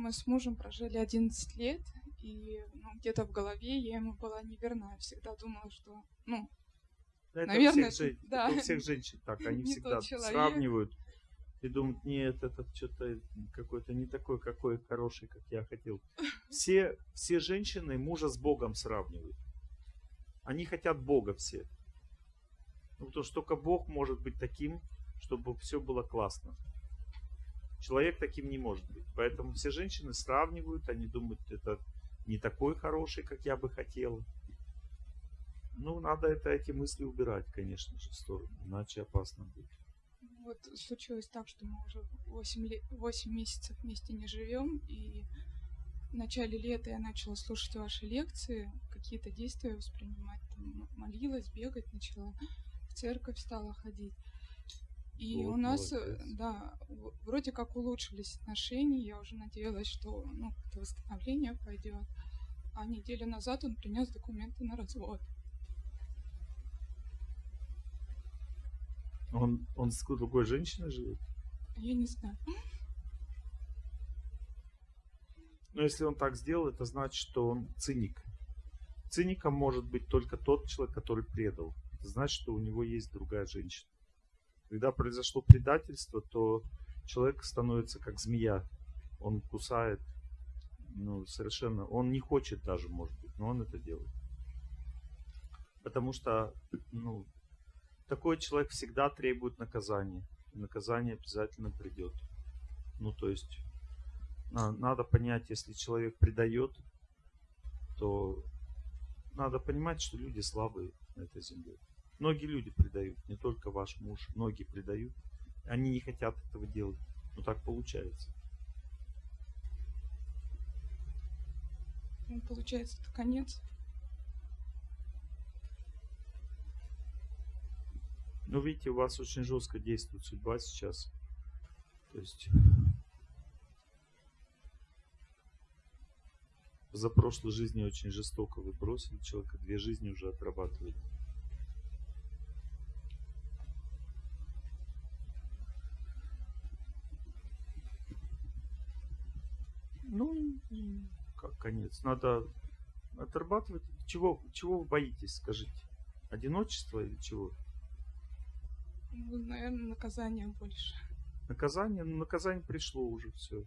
Мы с мужем прожили 11 лет, и ну, где-то в голове я ему была неверна. Я всегда думала, что, ну, Это Наверное, у всех, да. это у всех женщин так. Они всегда сравнивают и думают, нет, этот что-то какой-то не такой, какой хороший, как я хотел. Все, все женщины мужа с Богом сравнивают. Они хотят Бога все. Ну, потому что только Бог может быть таким, чтобы все было классно. Человек таким не может быть. Поэтому все женщины сравнивают, они думают, это не такой хороший, как я бы хотела. Ну, надо это, эти мысли убирать, конечно же, в сторону, иначе опасно будет. вот случилось так, что мы уже 8, ле- 8 месяцев вместе не живем, и в начале лета я начала слушать ваши лекции, какие-то действия воспринимать, там, молилась, бегать начала, в церковь стала ходить. И Вот у нас, э, молодец. да, вроде как улучшились отношения, я уже надеялась, что ну, как-то восстановление пойдет. А неделю назад он принес документы на развод. Он, он с другой женщиной живет? Я не знаю. Но если он так сделал, это значит, что он циник. Циником может быть только тот человек, который предал. Это значит, что у него есть другая женщина. Когда произошло предательство, то человек становится как змея. Он кусает, ну, совершенно, он не хочет даже, может быть, но он это делает. Потому что, ну, такой человек всегда требует наказания. И наказание обязательно придет. Ну, то есть, на- надо понять, если человек предает, то надо понимать, что люди слабые на этой земле. Многие люди предают, не только ваш муж, многие предают. Они не хотят этого делать, но так получается. Ну, Получается, это конец. Ну, видите, у вас очень жестко действует судьба сейчас. То есть за прошлой жизни очень жестоко вы бросили человека, две жизни уже отрабатываете. Как конец. Надо отрабатывать. Чего, чего вы боитесь, скажите? Одиночество или чего? Ну, наверное, наказание больше. Наказание, ну, наказание пришло уже все.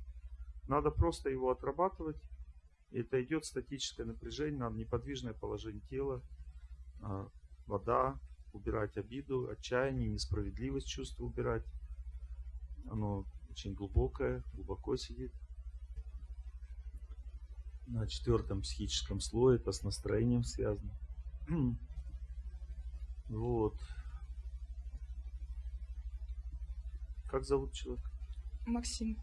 Надо просто его отрабатывать. И это идет статическое напряжение, надо неподвижное положение тела, а, вода, убирать обиду, отчаяние, несправедливость чувства убирать. Оно очень глубокое, глубоко сидит. На четвертом психическом слое это с настроением связано. Вот. Как зовут человека? Максим,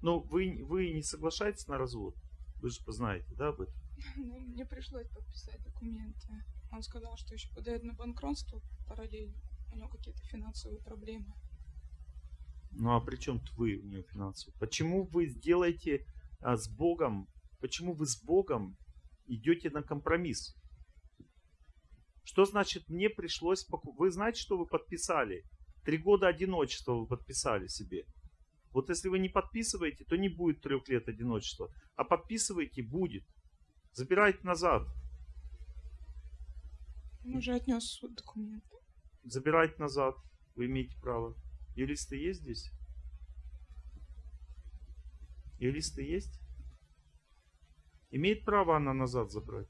Ну, вы, вы не соглашаетесь на развод? Вы же знаете, да, об этом? ну, мне пришлось подписать документы. Он сказал, что еще подает на банкротство параллельно. У него какие-то финансовые проблемы. Ну, а при чем вы у него финансово? Почему вы сделаете а, с Богом, почему вы с Богом идете на компромисс? Что значит мне пришлось покупать? Вы знаете, что вы подписали? Три года одиночества вы подписали себе. Вот если вы не подписываете, то не будет трех лет одиночества. А подписываете, будет. Забирайте назад. Он уже отнес в документы. Забирайте назад. Вы имеете право. Юристы есть здесь? Юристы есть? Имеет право она назад забрать?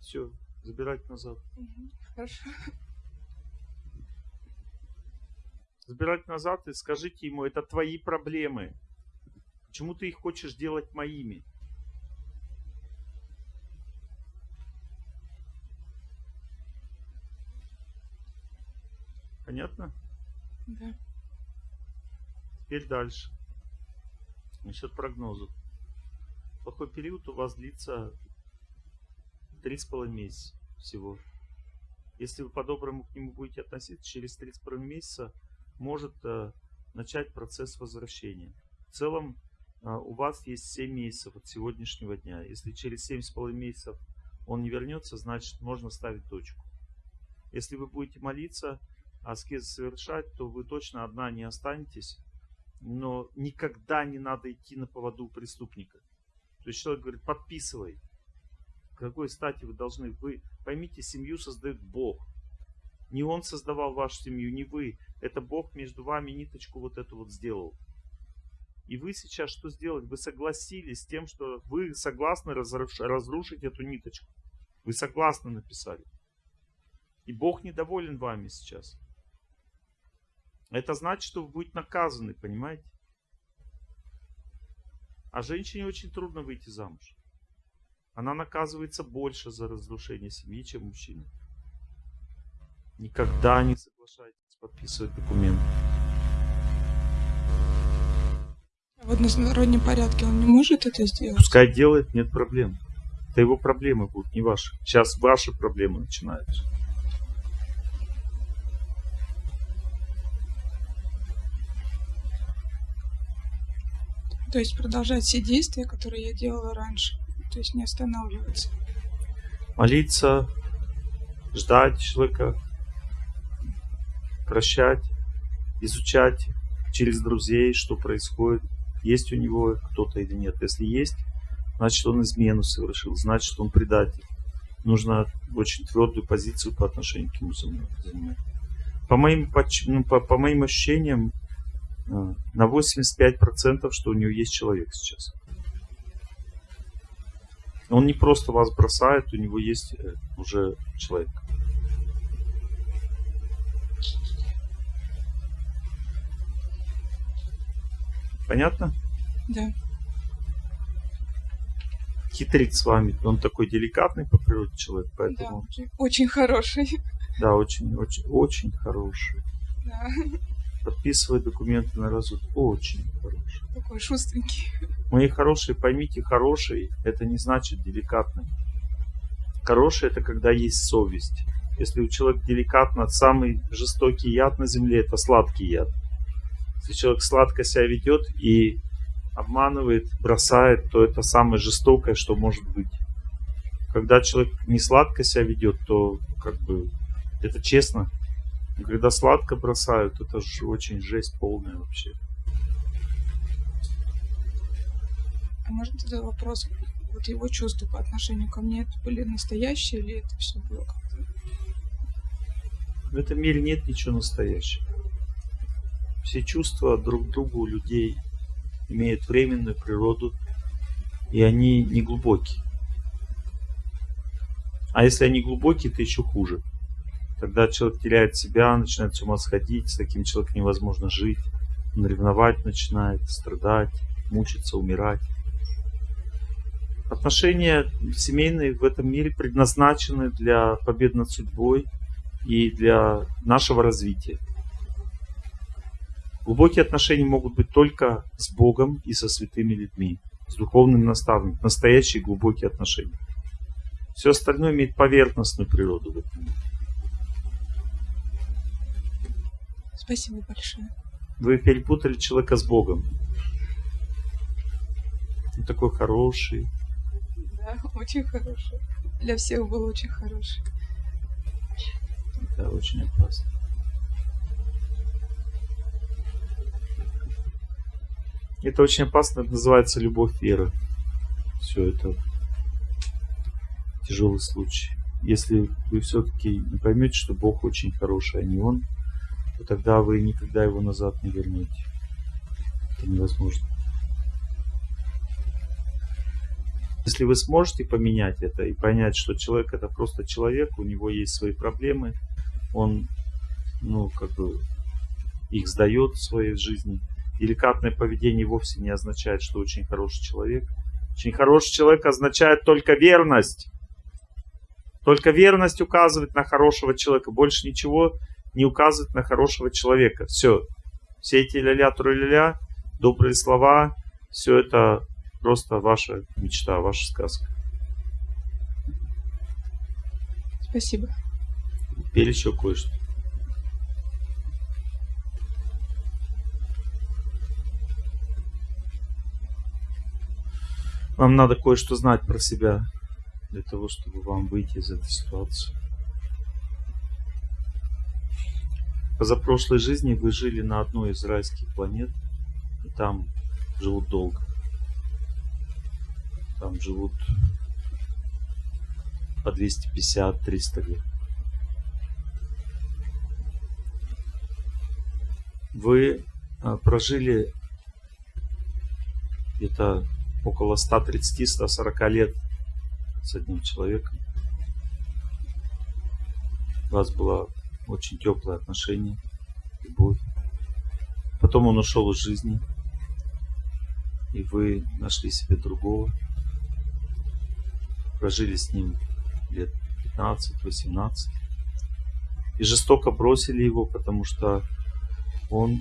Все, забирать назад. Хорошо. Забирать назад и скажите ему, это твои проблемы. Почему ты их хочешь делать моими? Понятно? Да. Теперь дальше. Насчет прогнозов. Плохой период у вас длится три с половиной месяца всего. Если вы по-доброму к нему будете относиться, через три с половиной месяца может э, начать процесс возвращения. В целом э, у вас есть 7 месяцев от сегодняшнего дня. Если через семь с половиной месяцев он не вернется, значит можно ставить точку. Если вы будете молиться, аскез совершать, то вы точно одна не останетесь. Но никогда не надо идти на поводу преступника. То есть человек говорит, подписывай. какой стати вы должны? Вы поймите, семью создает Бог. Не Он создавал вашу семью, не вы. Это Бог между вами ниточку вот эту вот сделал. И вы сейчас что сделали? Вы согласились с тем, что вы согласны разрушить эту ниточку. Вы согласны написали. И Бог недоволен вами сейчас. Это значит, что вы будете наказаны, понимаете? А женщине очень трудно выйти замуж. Она наказывается больше за разрушение семьи, чем мужчина. Никогда не соглашайтесь подписывать документы. А в одностороннем порядке он не может это сделать? Пускай делает, нет проблем. Это его проблемы будут, не ваши. Сейчас ваши проблемы начинаются. То есть продолжать все действия, которые я делала раньше. То есть не останавливаться. Молиться, ждать человека, прощать, изучать через друзей, что происходит, есть у него кто-то или нет. Если есть, значит он измену совершил, значит он предатель. Нужно очень твердую позицию по отношению к нему занимать. По моим, ну, по, по моим ощущениям, на 85% что у него есть человек сейчас. Он не просто вас бросает, у него есть э, уже человек. Понятно? Да. Хитрит с вами. Он такой деликатный по природе человек, поэтому... Да, очень хороший. Да, очень, очень, очень хороший. Да. Подписывает документы на развод. Очень хороший. Такой шустренький. Мои хорошие, поймите, хороший, это не значит деликатный. Хороший это когда есть совесть. Если у человека деликатно, самый жестокий яд на земле это сладкий яд. Если человек сладко себя ведет и обманывает, бросает, то это самое жестокое, что может быть. Когда человек не сладко себя ведет, то как бы это честно. Но когда сладко бросают, это же очень жесть полная вообще. А может тогда вопрос, вот его чувства по отношению ко мне, это были настоящие или это все было как-то? В этом мире нет ничего настоящего. Все чувства друг к другу у людей имеют временную природу, и они не глубокие. А если они глубокие, то еще хуже. Тогда человек теряет себя, начинает с ума сходить, с таким человеком невозможно жить. Он ревновать начинает, страдать, мучиться, умирать. Отношения семейные в этом мире предназначены для побед над судьбой и для нашего развития. Глубокие отношения могут быть только с Богом и со святыми людьми, с духовным наставником, настоящие глубокие отношения. Все остальное имеет поверхностную природу в этом Спасибо большое. Вы перепутали человека с Богом. Он такой хороший. Да, очень хороший. Для всех был очень хороший. Да, очень опасно. Это очень опасно, это называется любовь веры. Все это тяжелый случай. Если вы все-таки не поймете, что Бог очень хороший, а не Он, то тогда вы никогда его назад не вернете. Это невозможно. Если вы сможете поменять это и понять, что человек это просто человек, у него есть свои проблемы, он, ну, как бы, их сдает в своей жизни, Деликатное поведение вовсе не означает, что очень хороший человек. Очень хороший человек означает только верность. Только верность указывает на хорошего человека. Больше ничего не указывает на хорошего человека. Все. Все эти ля-ля, ля добрые слова, все это просто ваша мечта, ваша сказка. Спасибо. Теперь еще кое-что. Вам надо кое-что знать про себя. для того, чтобы вам выйти из этой ситуации. Позапрошлой жизни вы жили на одной из райских планет, и там живут долго. Там живут по 250-300 лет. Вы а, прожили где-то около 130-140 лет с одним человеком. У вас было очень теплое отношение, любовь. Потом он ушел из жизни, и вы нашли себе другого. Прожили с ним лет 15-18. И жестоко бросили его, потому что он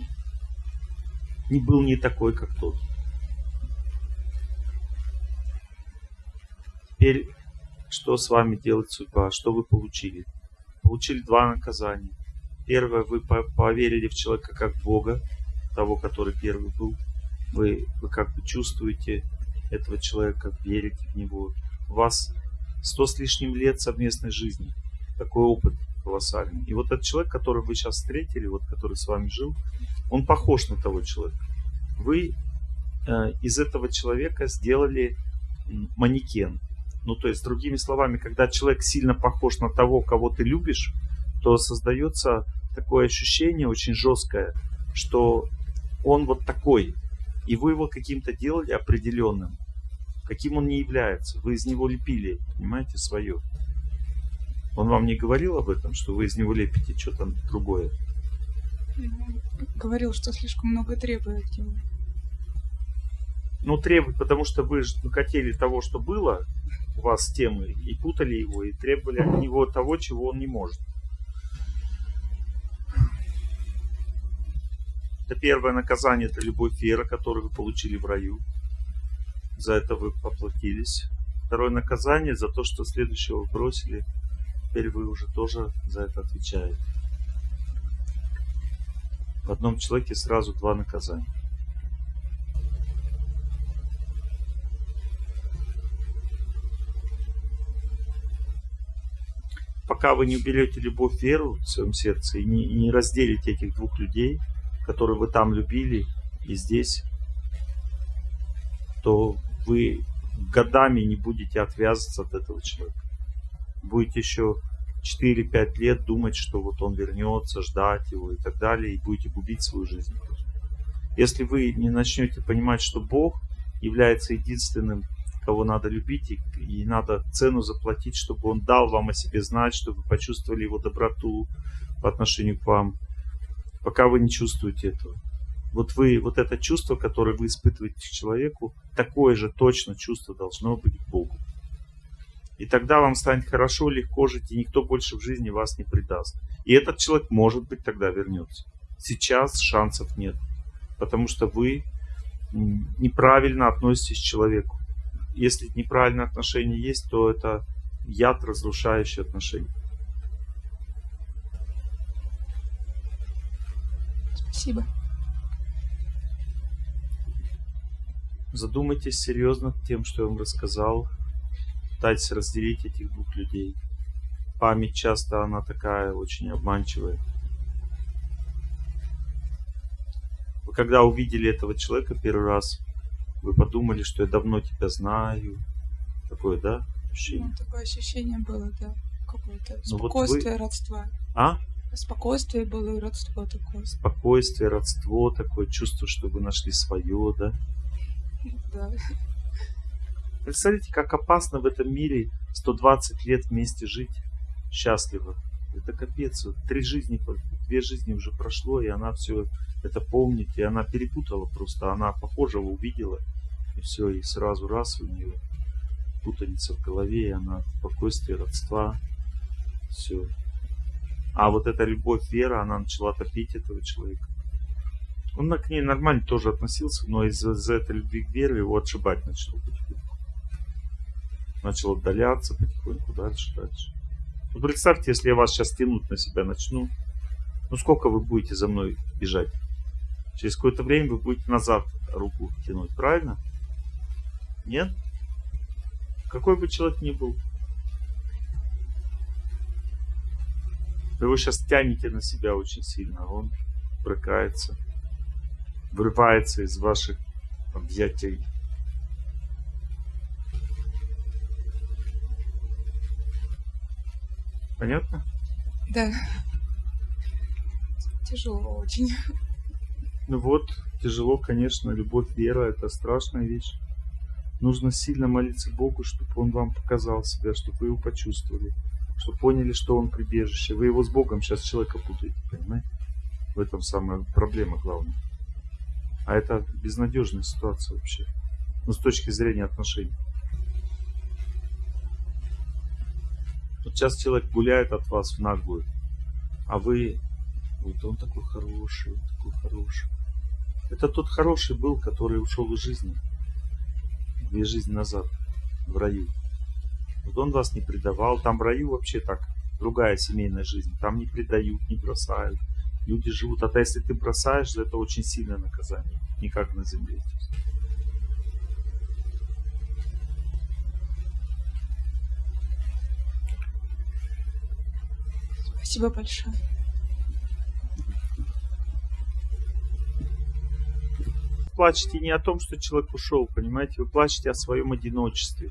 не был не такой, как тот. Теперь, что с вами делает судьба? Что вы получили? Получили два наказания. Первое, вы поверили в человека как Бога, того, который первый был. Вы, вы как бы чувствуете этого человека, верите в него. У вас сто с лишним лет совместной жизни. Такой опыт колоссальный. И вот этот человек, который вы сейчас встретили, вот который с вами жил, он похож на того человека. Вы э, из этого человека сделали манекен. Ну, то есть, другими словами, когда человек сильно похож на того, кого ты любишь, то создается такое ощущение очень жесткое, что он вот такой, и вы его каким-то делали определенным, каким он не является. Вы из него лепили, понимаете, свое. Он вам не говорил об этом, что вы из него лепите что-то другое? Говорил, что слишком много требует от него. Ну, требует, потому что вы же хотели того, что было, вас темы и путали его, и требовали от него того, чего он не может. Это первое наказание, это любовь Фера, которую вы получили в раю. За это вы поплатились. Второе наказание за то, что следующего бросили. Теперь вы уже тоже за это отвечаете. В одном человеке сразу два наказания. Пока вы не уберете любовь, веру в своем сердце и не, не разделите этих двух людей, которые вы там любили и здесь, то вы годами не будете отвязываться от этого человека. Будете еще 4-5 лет думать, что вот он вернется, ждать его и так далее, и будете губить свою жизнь. Если вы не начнете понимать, что Бог является единственным кого надо любить, и, и надо цену заплатить, чтобы он дал вам о себе знать, чтобы вы почувствовали его доброту по отношению к вам, пока вы не чувствуете этого. Вот вы, вот это чувство, которое вы испытываете к человеку, такое же точно чувство должно быть к Богу. И тогда вам станет хорошо, легко жить, и никто больше в жизни вас не предаст. И этот человек, может быть, тогда вернется. Сейчас шансов нет, потому что вы неправильно относитесь к человеку если неправильное отношение есть, то это яд, разрушающий отношения. Спасибо. Задумайтесь серьезно тем, что я вам рассказал. Пытайтесь разделить этих двух людей. Память часто она такая очень обманчивая. Вы когда увидели этого человека первый раз, вы подумали, что я давно тебя знаю. Такое, да, ощущение? Ну, такое ощущение было, да. Какое-то ну, спокойствие, вот вы... родство. А? Спокойствие было и родство такое. Спокойствие, родство, такое чувство, что вы нашли свое, да? Да. Представляете, как опасно в этом мире 120 лет вместе жить счастливо. Это капец. Вот три жизни, две жизни уже прошло, и она все это помнит, и она перепутала просто. Она похожего увидела, и все, и сразу раз у нее путаница в голове, и она спокойствие, родства, все. А вот эта любовь, вера, она начала топить этого человека. Он к ней нормально тоже относился, но из-за из этой любви к вере его отшибать начал потихоньку. Начал отдаляться потихоньку дальше, дальше. Ну, представьте, если я вас сейчас тянуть на себя начну, ну сколько вы будете за мной бежать? Через какое-то время вы будете назад руку тянуть, правильно? Нет? Какой бы человек ни был. Вы его сейчас тянете на себя очень сильно, а он брыкается, вырывается из ваших объятий. Понятно? Да. Тяжело очень. Ну вот, тяжело, конечно, любовь, вера – это страшная вещь. Нужно сильно молиться Богу, чтобы Он вам показал себя, чтобы вы его почувствовали, чтобы поняли, что Он прибежище. Вы его с Богом сейчас человека путаете, понимаете? В этом самая проблема главная. А это безнадежная ситуация вообще. Ну, с точки зрения отношений. Вот сейчас человек гуляет от вас в наглую, а вы, вот он такой хороший, он такой хороший. Это тот хороший был, который ушел из жизни две жизни назад в раю. Вот он вас не предавал. Там в раю вообще так, другая семейная жизнь. Там не предают, не бросают. Люди живут. А то если ты бросаешь, это очень сильное наказание. Не как на земле. Спасибо большое. Плачете не о том, что человек ушел, понимаете, вы плачете о своем одиночестве.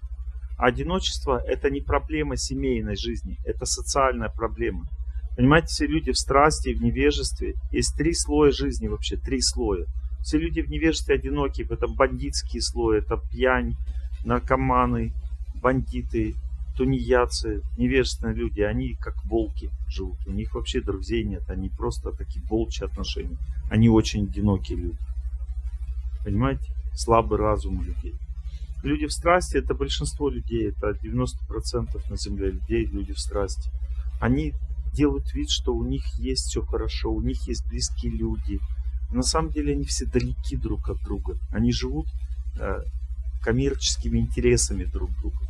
А одиночество – это не проблема семейной жизни, это социальная проблема. Понимаете, все люди в страсти, в невежестве. Есть три слоя жизни вообще, три слоя. Все люди в невежестве одинокие, это бандитские слои, это пьянь, наркоманы, бандиты, тунеядцы, невежественные люди, они как волки живут. У них вообще друзей нет, они просто такие волчьи отношения. Они очень одинокие люди. Понимаете? Слабый разум людей. Люди в страсти, это большинство людей, это 90% на земле людей, люди в страсти. Они делают вид, что у них есть все хорошо, у них есть близкие люди. На самом деле они все далеки друг от друга. Они живут э, коммерческими интересами друг друга.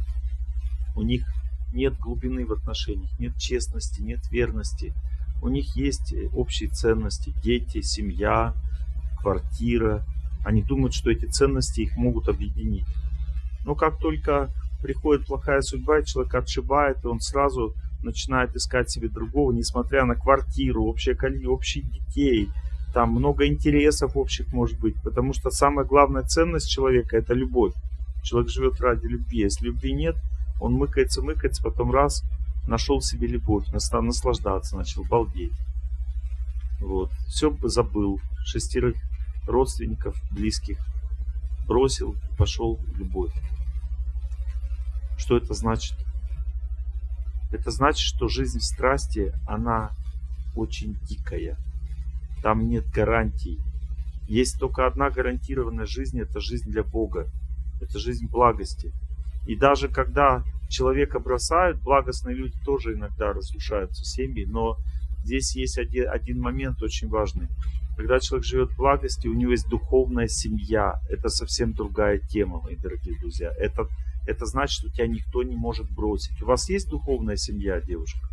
У них нет глубины в отношениях, нет честности, нет верности. У них есть общие ценности, дети, семья, квартира, они думают, что эти ценности их могут объединить. Но как только приходит плохая судьба, человек отшибает, и он сразу начинает искать себе другого, несмотря на квартиру, общее количество, общих детей, там много интересов общих может быть, потому что самая главная ценность человека – это любовь. Человек живет ради любви. Если любви нет, он мыкается, мыкается, потом раз, нашел себе любовь, наслаждаться, начал балдеть. Вот. Все забыл. Шестерых родственников, близких, бросил, пошел в любовь. Что это значит? Это значит, что жизнь в страсти, она очень дикая. Там нет гарантий. Есть только одна гарантированная жизнь, это жизнь для Бога. Это жизнь благости. И даже когда человека бросают, благостные люди тоже иногда разрушаются семьи, но здесь есть один, один момент очень важный. Когда человек живет в благости, у него есть духовная семья. Это совсем другая тема, мои дорогие друзья. Это, это значит, что тебя никто не может бросить. У вас есть духовная семья, девушка?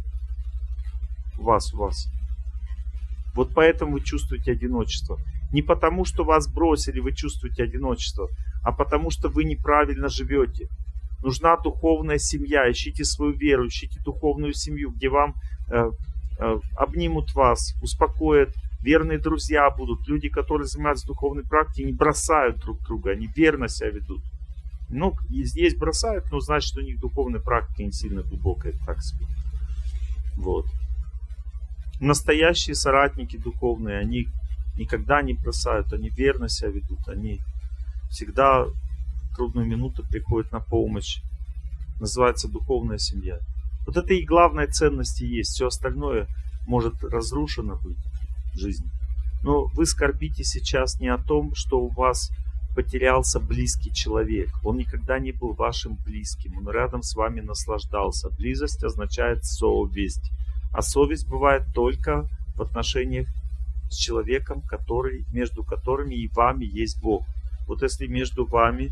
У вас, у вас. Вот поэтому вы чувствуете одиночество. Не потому, что вас бросили, вы чувствуете одиночество, а потому, что вы неправильно живете. Нужна духовная семья. Ищите свою веру, ищите духовную семью, где вам э, э, обнимут вас, успокоят, верные друзья будут, люди, которые занимаются духовной практикой, не бросают друг друга, они верно себя ведут. Ну, здесь бросают, но значит, у них духовная практика не сильно глубокая, так себе. Вот. Настоящие соратники духовные, они никогда не бросают, они верно себя ведут, они всегда в трудную минуту приходят на помощь. Называется духовная семья. Вот это и главная ценность и есть. Все остальное может разрушено быть жизни. Но вы скорбите сейчас не о том, что у вас потерялся близкий человек. Он никогда не был вашим близким. Он рядом с вами наслаждался. Близость означает совесть. А совесть бывает только в отношениях с человеком, который, между которыми и вами есть Бог. Вот если между вами,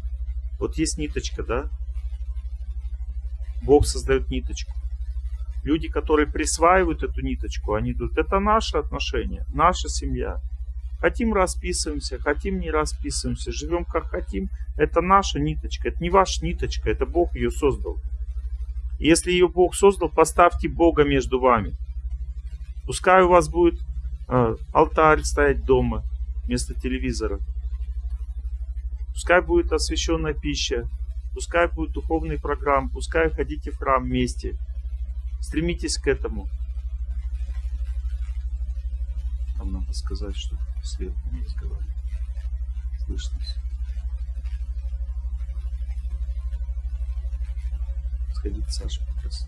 вот есть ниточка, да? Бог создает ниточку. Люди, которые присваивают эту ниточку, они думают, это наши отношения, наша семья. Хотим расписываемся, хотим не расписываемся, живем как хотим. Это наша ниточка, это не ваша ниточка, это Бог ее создал. Если ее Бог создал, поставьте Бога между вами. Пускай у вас будет э, алтарь стоять дома вместо телевизора. Пускай будет освященная пища. Пускай будет духовные программы. Пускай ходите в храм вместе. Стремитесь к этому. Там надо сказать, что свет не разговаривает. Слышно все. Сходить, Саша, как раз.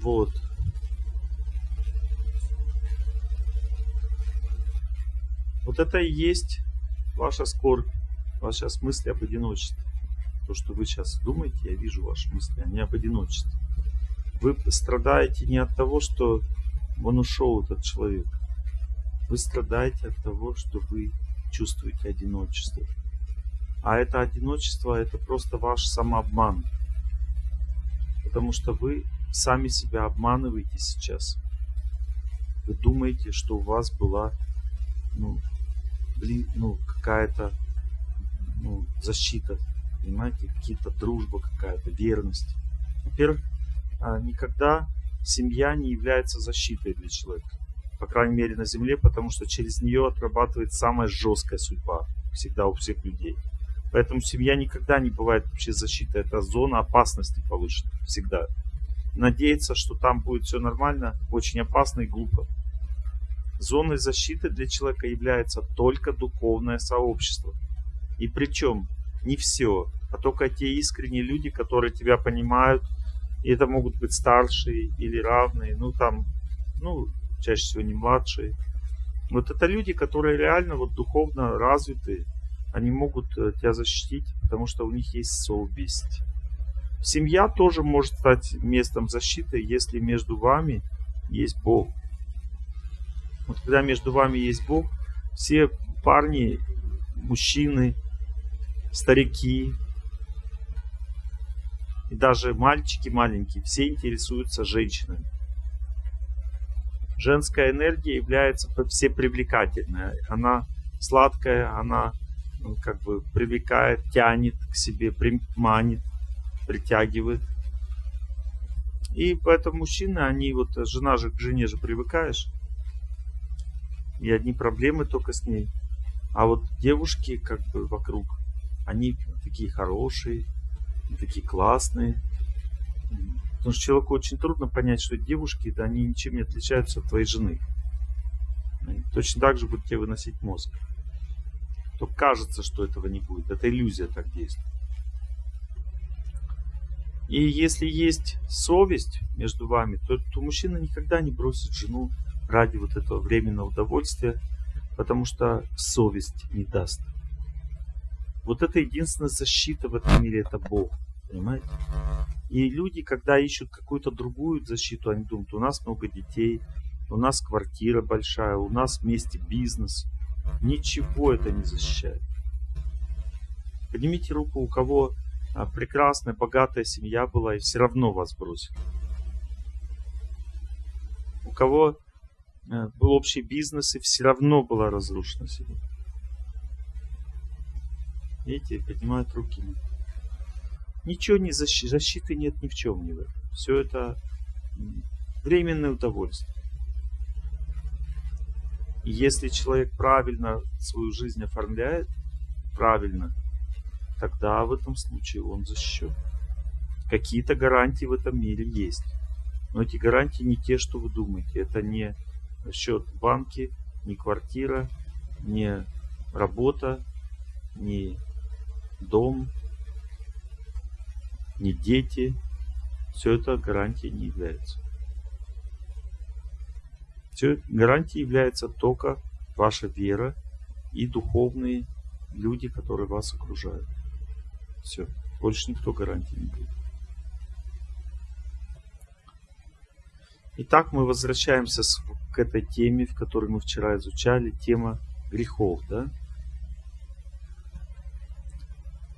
Вот. Вот это и есть ваша скорбь, ваши сейчас мысли об одиночестве. То, что вы сейчас думаете, я вижу ваши мысли, они об одиночестве. Вы страдаете не от того, что он ушел, этот человек. Вы страдаете от того, что вы чувствуете одиночество. А это одиночество, это просто ваш самообман. Потому что вы сами себя обманываете сейчас. Вы думаете, что у вас была ну, ну, какая-то ну, защита, понимаете, какие-то дружба какая-то, верность. Во-первых, а, никогда семья не является защитой для человека. По крайней мере на Земле, потому что через нее отрабатывает самая жесткая судьба. Всегда у всех людей. Поэтому семья никогда не бывает вообще защитой. Это зона опасности повышена. Всегда. Надеяться, что там будет все нормально, очень опасно и глупо. Зоной защиты для человека является только духовное сообщество. И причем не все, а только те искренние люди, которые тебя понимают. И это могут быть старшие или равные, ну там, ну, чаще всего не младшие. Вот это люди, которые реально вот духовно развиты, они могут э, тебя защитить, потому что у них есть совесть. Семья тоже может стать местом защиты, если между вами есть Бог. Вот когда между вами есть Бог, все парни, мужчины, старики и даже мальчики маленькие, все интересуются женщинами. Женская энергия является всепривлекательной. Она сладкая, она ну, как бы привлекает, тянет к себе, приманит, притягивает. И поэтому мужчины, они вот, жена же к жене же привыкаешь, и одни проблемы только с ней. А вот девушки как бы вокруг, они такие хорошие, такие классные. Потому что человеку очень трудно понять, что девушки, да, они ничем не отличаются от твоей жены. Они точно так же будут тебе выносить мозг. То кажется, что этого не будет. Это иллюзия так действует. И если есть совесть между вами, то, то мужчина никогда не бросит жену ради вот этого временного удовольствия, потому что совесть не даст. Вот это единственная защита в этом мире, это Бог. Понимаете? И люди, когда ищут какую-то другую защиту, они думают, у нас много детей, у нас квартира большая, у нас вместе бизнес. Ничего это не защищает. Поднимите руку, у кого а, прекрасная, богатая семья была, и все равно вас бросили. У кого Э, был общий бизнес, и все равно была разрушена семья. Видите, поднимают руки. Ничего не защи, защиты нет ни в чем не в этом. Все это временное удовольствие. И если человек правильно свою жизнь оформляет, правильно, тогда в этом случае он защищен. Какие-то гарантии в этом мире есть. Но эти гарантии не те, что вы думаете. Это не счет в банке, ни квартира, ни работа, ни дом, ни дети. Все это гарантией не является. Все гарантией является только ваша вера и духовные люди, которые вас окружают. Все. Больше никто гарантии не будет. Итак, мы возвращаемся к этой теме, в которой мы вчера изучали, тема грехов. Да?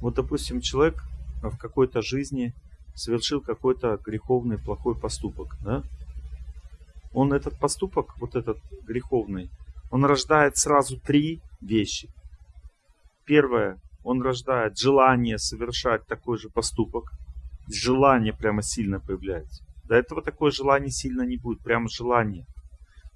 Вот, допустим, человек в какой-то жизни совершил какой-то греховный, плохой поступок. Да? Он этот поступок, вот этот греховный, он рождает сразу три вещи. Первое, он рождает желание совершать такой же поступок. Желание прямо сильно появляется. До этого такое желание сильно не будет, прямо желание.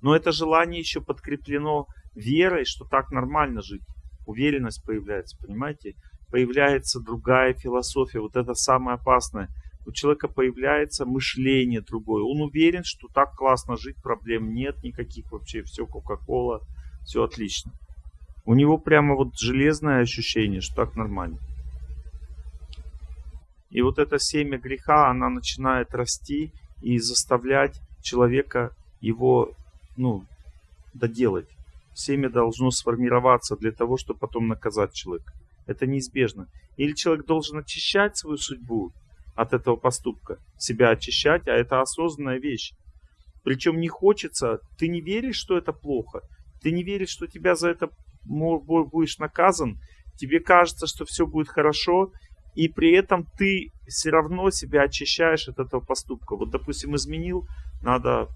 Но это желание еще подкреплено верой, что так нормально жить. Уверенность появляется, понимаете? Появляется другая философия, вот это самое опасное. У человека появляется мышление другое. Он уверен, что так классно жить, проблем нет никаких вообще, все Кока-Кола, все отлично. У него прямо вот железное ощущение, что так нормально. И вот это семя греха, она начинает расти и заставлять человека его, ну, доделать. Семя должно сформироваться для того, чтобы потом наказать человека. Это неизбежно. Или человек должен очищать свою судьбу от этого поступка, себя очищать, а это осознанная вещь. Причем не хочется, ты не веришь, что это плохо, ты не веришь, что тебя за это будешь наказан, тебе кажется, что все будет хорошо, и при этом ты все равно себя очищаешь от этого поступка. Вот, допустим, изменил, надо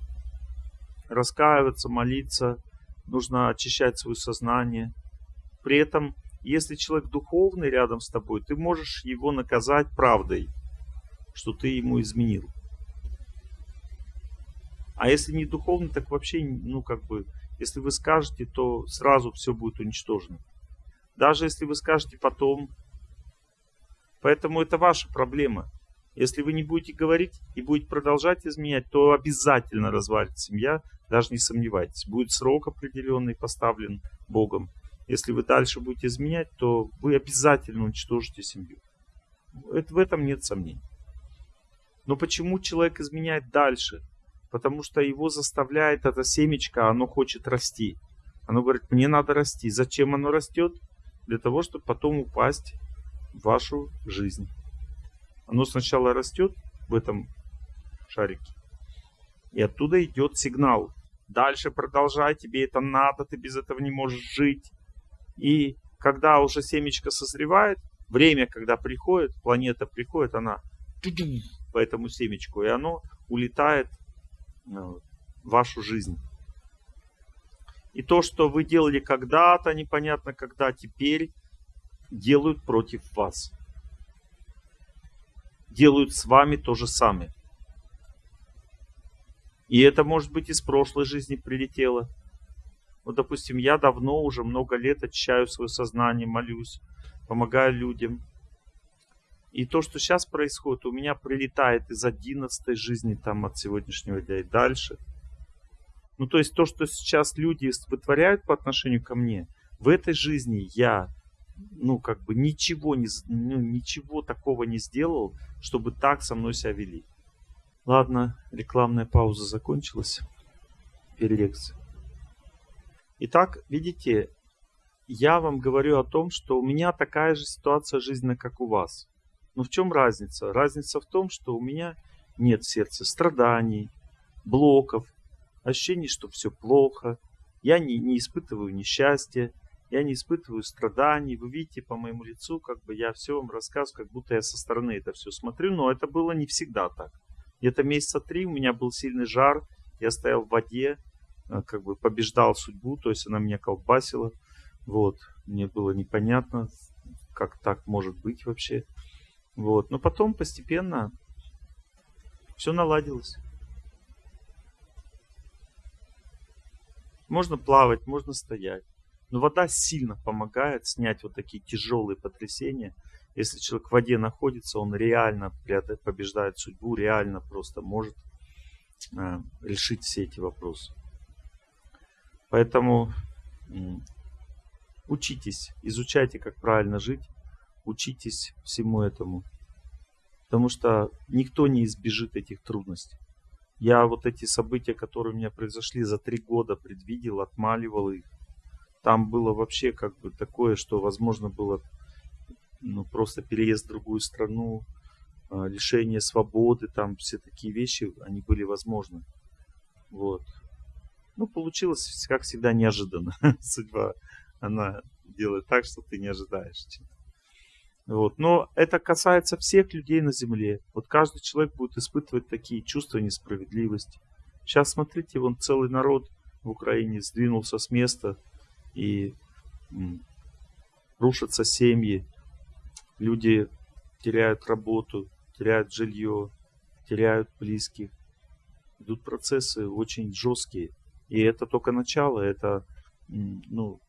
раскаиваться, молиться, нужно очищать свое сознание. При этом, если человек духовный рядом с тобой, ты можешь его наказать правдой, что ты ему изменил. А если не духовный, так вообще, ну как бы, если вы скажете, то сразу все будет уничтожено. Даже если вы скажете потом. Поэтому это ваша проблема. Если вы не будете говорить и будете продолжать изменять, то обязательно развалится семья, даже не сомневайтесь. Будет срок определенный поставлен Богом. Если вы дальше будете изменять, то вы обязательно уничтожите семью. Это, в этом нет сомнений. Но почему человек изменяет дальше? Потому что его заставляет это семечко, оно хочет расти. Оно говорит, мне надо расти. Зачем оно растет? Для того, чтобы потом упасть в вашу жизнь. Оно сначала растет в этом шарике. И оттуда идет сигнал. Дальше продолжай, тебе это надо, ты без этого не можешь жить. И когда уже семечко созревает, время, когда приходит, планета приходит, она по этому семечку, и оно улетает э, в вашу жизнь. И то, что вы делали когда-то, непонятно когда, теперь делают против вас делают с вами то же самое. И это может быть из прошлой жизни прилетело. Вот, допустим, я давно, уже много лет очищаю свое сознание, молюсь, помогаю людям. И то, что сейчас происходит, у меня прилетает из одиннадцатой жизни, там, от сегодняшнего дня и дальше. Ну, то есть то, что сейчас люди вытворяют по отношению ко мне, в этой жизни я ну, как бы ничего, не, ну, ничего такого не сделал, чтобы так со мной себя вели. Ладно, рекламная пауза закончилась. Перелекция. Итак, видите, я вам говорю о том, что у меня такая же ситуация жизненная, как у вас. Но в чем разница? Разница в том, что у меня нет в сердце страданий, блоков, ощущений, что все плохо. Я не, не испытываю несчастья, я не испытываю страданий. Вы видите по моему лицу, как бы я все вам рассказываю, как будто я со стороны это все смотрю. Но это было не всегда так. Где-то месяца три у меня был сильный жар. Я стоял в воде, как бы побеждал судьбу, то есть она меня колбасила. Вот. Мне было непонятно, как так может быть вообще. Вот. Но потом постепенно все наладилось. Можно плавать, можно стоять. Но вода сильно помогает снять вот такие тяжелые потрясения. Если человек в воде находится, он реально побеждает судьбу, реально просто может э, решить все эти вопросы. Поэтому учитесь, изучайте, как правильно жить, учитесь всему этому. Потому что никто не избежит этих трудностей. Я вот эти события, которые у меня произошли за три года, предвидел, отмаливал их там было вообще как бы такое, что возможно было ну, просто переезд в другую страну, а, лишение свободы, там все такие вещи, они были возможны. Вот. Ну, получилось, как всегда, неожиданно. Судьба, она делает так, что ты не ожидаешь. Вот. Но это касается всех людей на Земле. Вот каждый человек будет испытывать такие чувства несправедливости. Сейчас, смотрите, вон целый народ в Украине сдвинулся с места, и рушатся семьи, люди теряют работу, теряют жилье, теряют близких. Идут процессы очень жесткие. И это только начало, это, ну,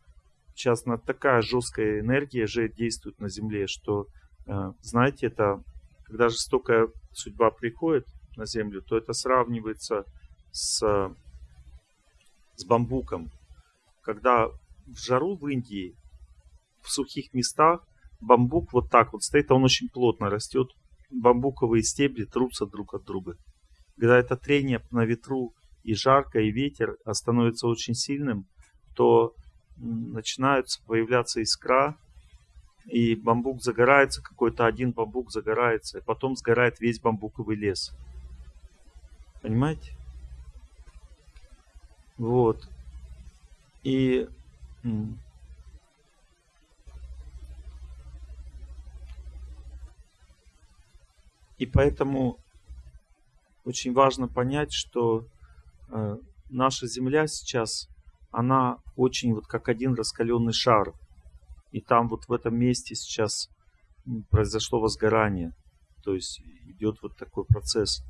сейчас такая жесткая энергия же действует на Земле, что, э, знаете, это, когда жестокая судьба приходит на Землю, то это сравнивается с, с бамбуком. Когда в жару в Индии, в сухих местах, бамбук вот так вот стоит, а он очень плотно растет, бамбуковые стебли трутся друг от друга. Когда это трение на ветру и жарко, и ветер становится очень сильным, то начинаются появляться искра, и бамбук загорается, какой-то один бамбук загорается, и потом сгорает весь бамбуковый лес. Понимаете? Вот. И и поэтому очень важно понять, что наша Земля сейчас, она очень вот как один раскаленный шар. И там вот в этом месте сейчас произошло возгорание. То есть идет вот такой процесс.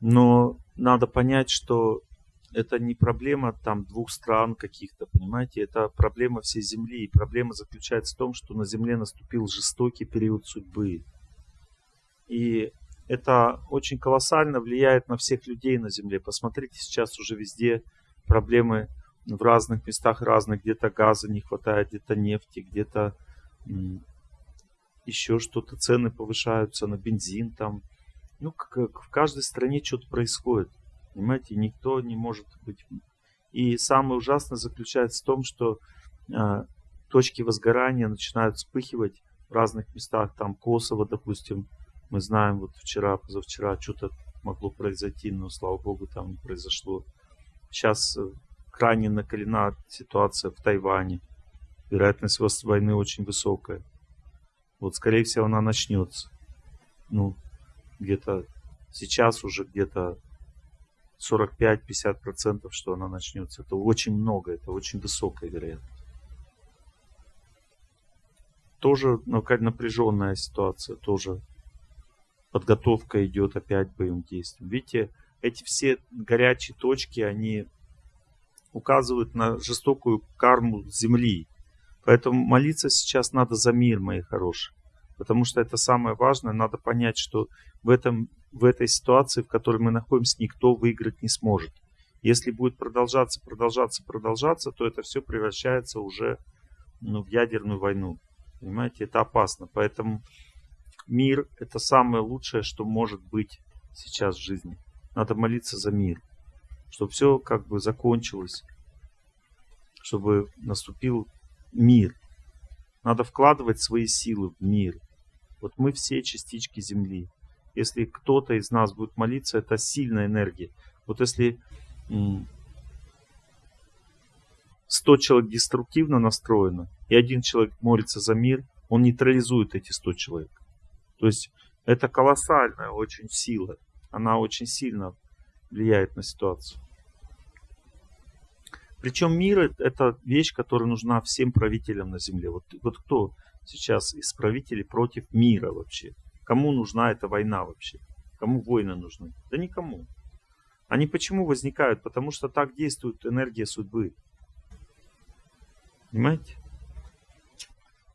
Но надо понять, что это не проблема там двух стран каких-то, понимаете, это проблема всей Земли. И проблема заключается в том, что на Земле наступил жестокий период судьбы. И это очень колоссально влияет на всех людей на Земле. Посмотрите, сейчас уже везде проблемы в разных местах разных. Где-то газа не хватает, где-то нефти, где-то еще что-то. Цены повышаются на бензин там. Ну, как в каждой стране что-то происходит. Понимаете, никто не может быть... И самое ужасное заключается в том, что э, точки возгорания начинают вспыхивать в разных местах. Там Косово, допустим, мы знаем, вот вчера, позавчера что-то могло произойти, но, слава богу, там не произошло. Сейчас э, крайне накалена ситуация в Тайване. Вероятность войны очень высокая. Вот, скорее всего, она начнется. Ну, где-то сейчас уже где-то 45-50%, что она начнется. Это очень много, это очень высокая вероятность. Тоже напряженная ситуация, тоже подготовка идет опять боевым действиям. Видите, эти все горячие точки, они указывают на жестокую карму Земли. Поэтому молиться сейчас надо за мир, мои хорошие. Потому что это самое важное. Надо понять, что в этом в этой ситуации, в которой мы находимся, никто выиграть не сможет. Если будет продолжаться, продолжаться, продолжаться, то это все превращается уже ну, в ядерную войну. Понимаете, это опасно. Поэтому мир – это самое лучшее, что может быть сейчас в жизни. Надо молиться за мир, чтобы все как бы закончилось, чтобы наступил мир. Надо вкладывать свои силы в мир. Вот мы все частички Земли. Если кто-то из нас будет молиться, это сильная энергия. Вот если 100 человек деструктивно настроено, и один человек молится за мир, он нейтрализует эти 100 человек. То есть это колоссальная очень сила. Она очень сильно влияет на ситуацию. Причем мир это вещь, которая нужна всем правителям на земле. Вот, вот кто сейчас из правителей против мира вообще? Кому нужна эта война вообще? Кому войны нужны? Да никому. Они почему возникают? Потому что так действует энергия судьбы. Понимаете?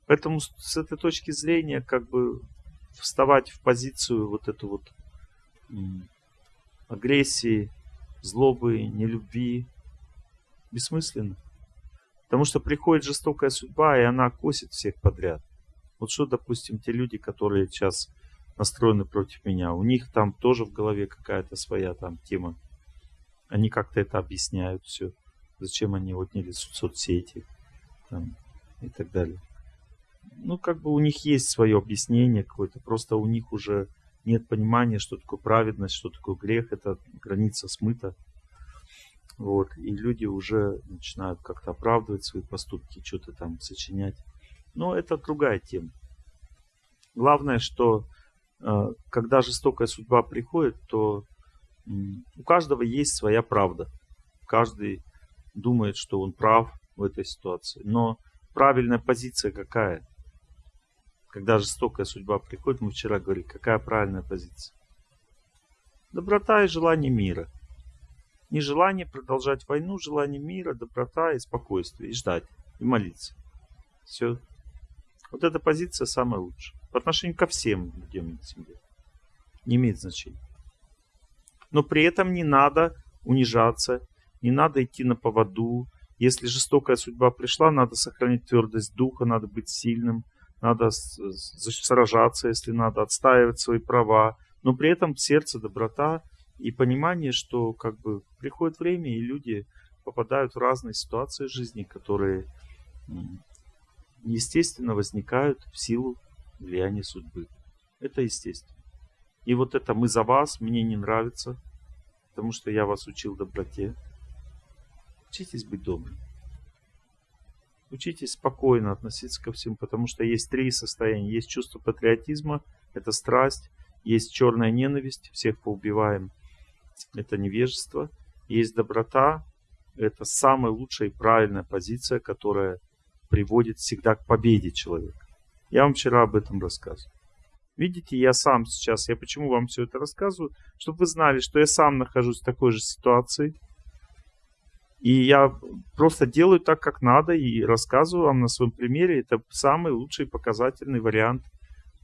Поэтому с этой точки зрения, как бы вставать в позицию вот эту вот агрессии, злобы, нелюбви бессмысленно. Потому что приходит жестокая судьба, и она косит всех подряд. Вот что, допустим, те люди, которые сейчас настроены против меня. У них там тоже в голове какая-то своя там тема. Они как-то это объясняют все. Зачем они отняли соцсети там, и так далее. Ну, как бы у них есть свое объяснение какое-то. Просто у них уже нет понимания, что такое праведность, что такое грех. Это граница смыта. Вот. И люди уже начинают как-то оправдывать свои поступки, что-то там сочинять. Но это другая тема. Главное, что Э, когда жестокая судьба приходит, то у каждого есть своя правда. Каждый думает, что он прав в этой ситуации. Но правильная позиция какая? Когда жестокая судьба приходит, мы вчера говорили, какая правильная позиция. Доброта и желание мира. Не желание продолжать войну, желание мира, доброта и спокойствие. И ждать, и молиться. Все. Вот эта позиция самая лучшая. По отношению ко всем людям на земле. Не имеет значения. Но при этом не надо унижаться, не надо идти на поводу. Если жестокая судьба пришла, надо сохранить твердость духа, надо быть сильным, надо сражаться, если надо, отстаивать свои права. Но при этом сердце доброта и понимание, что как бы приходит время, и люди попадают в разные ситуации жизни, которые естественно возникают в силу влияния судьбы. Это естественно. И вот это «мы за вас» мне не нравится, потому что я вас учил доброте. Учитесь быть добрым. Учитесь спокойно относиться ко всему, потому что есть три состояния. Есть чувство патриотизма, это страсть, есть черная ненависть, всех поубиваем, это невежество. Есть доброта, это самая лучшая и правильная позиция, которая приводит всегда к победе человека. Я вам вчера об этом рассказывал. Видите, я сам сейчас, я почему вам все это рассказываю, чтобы вы знали, что я сам нахожусь в такой же ситуации. И я просто делаю так, как надо, и рассказываю вам на своем примере. Это самый лучший показательный вариант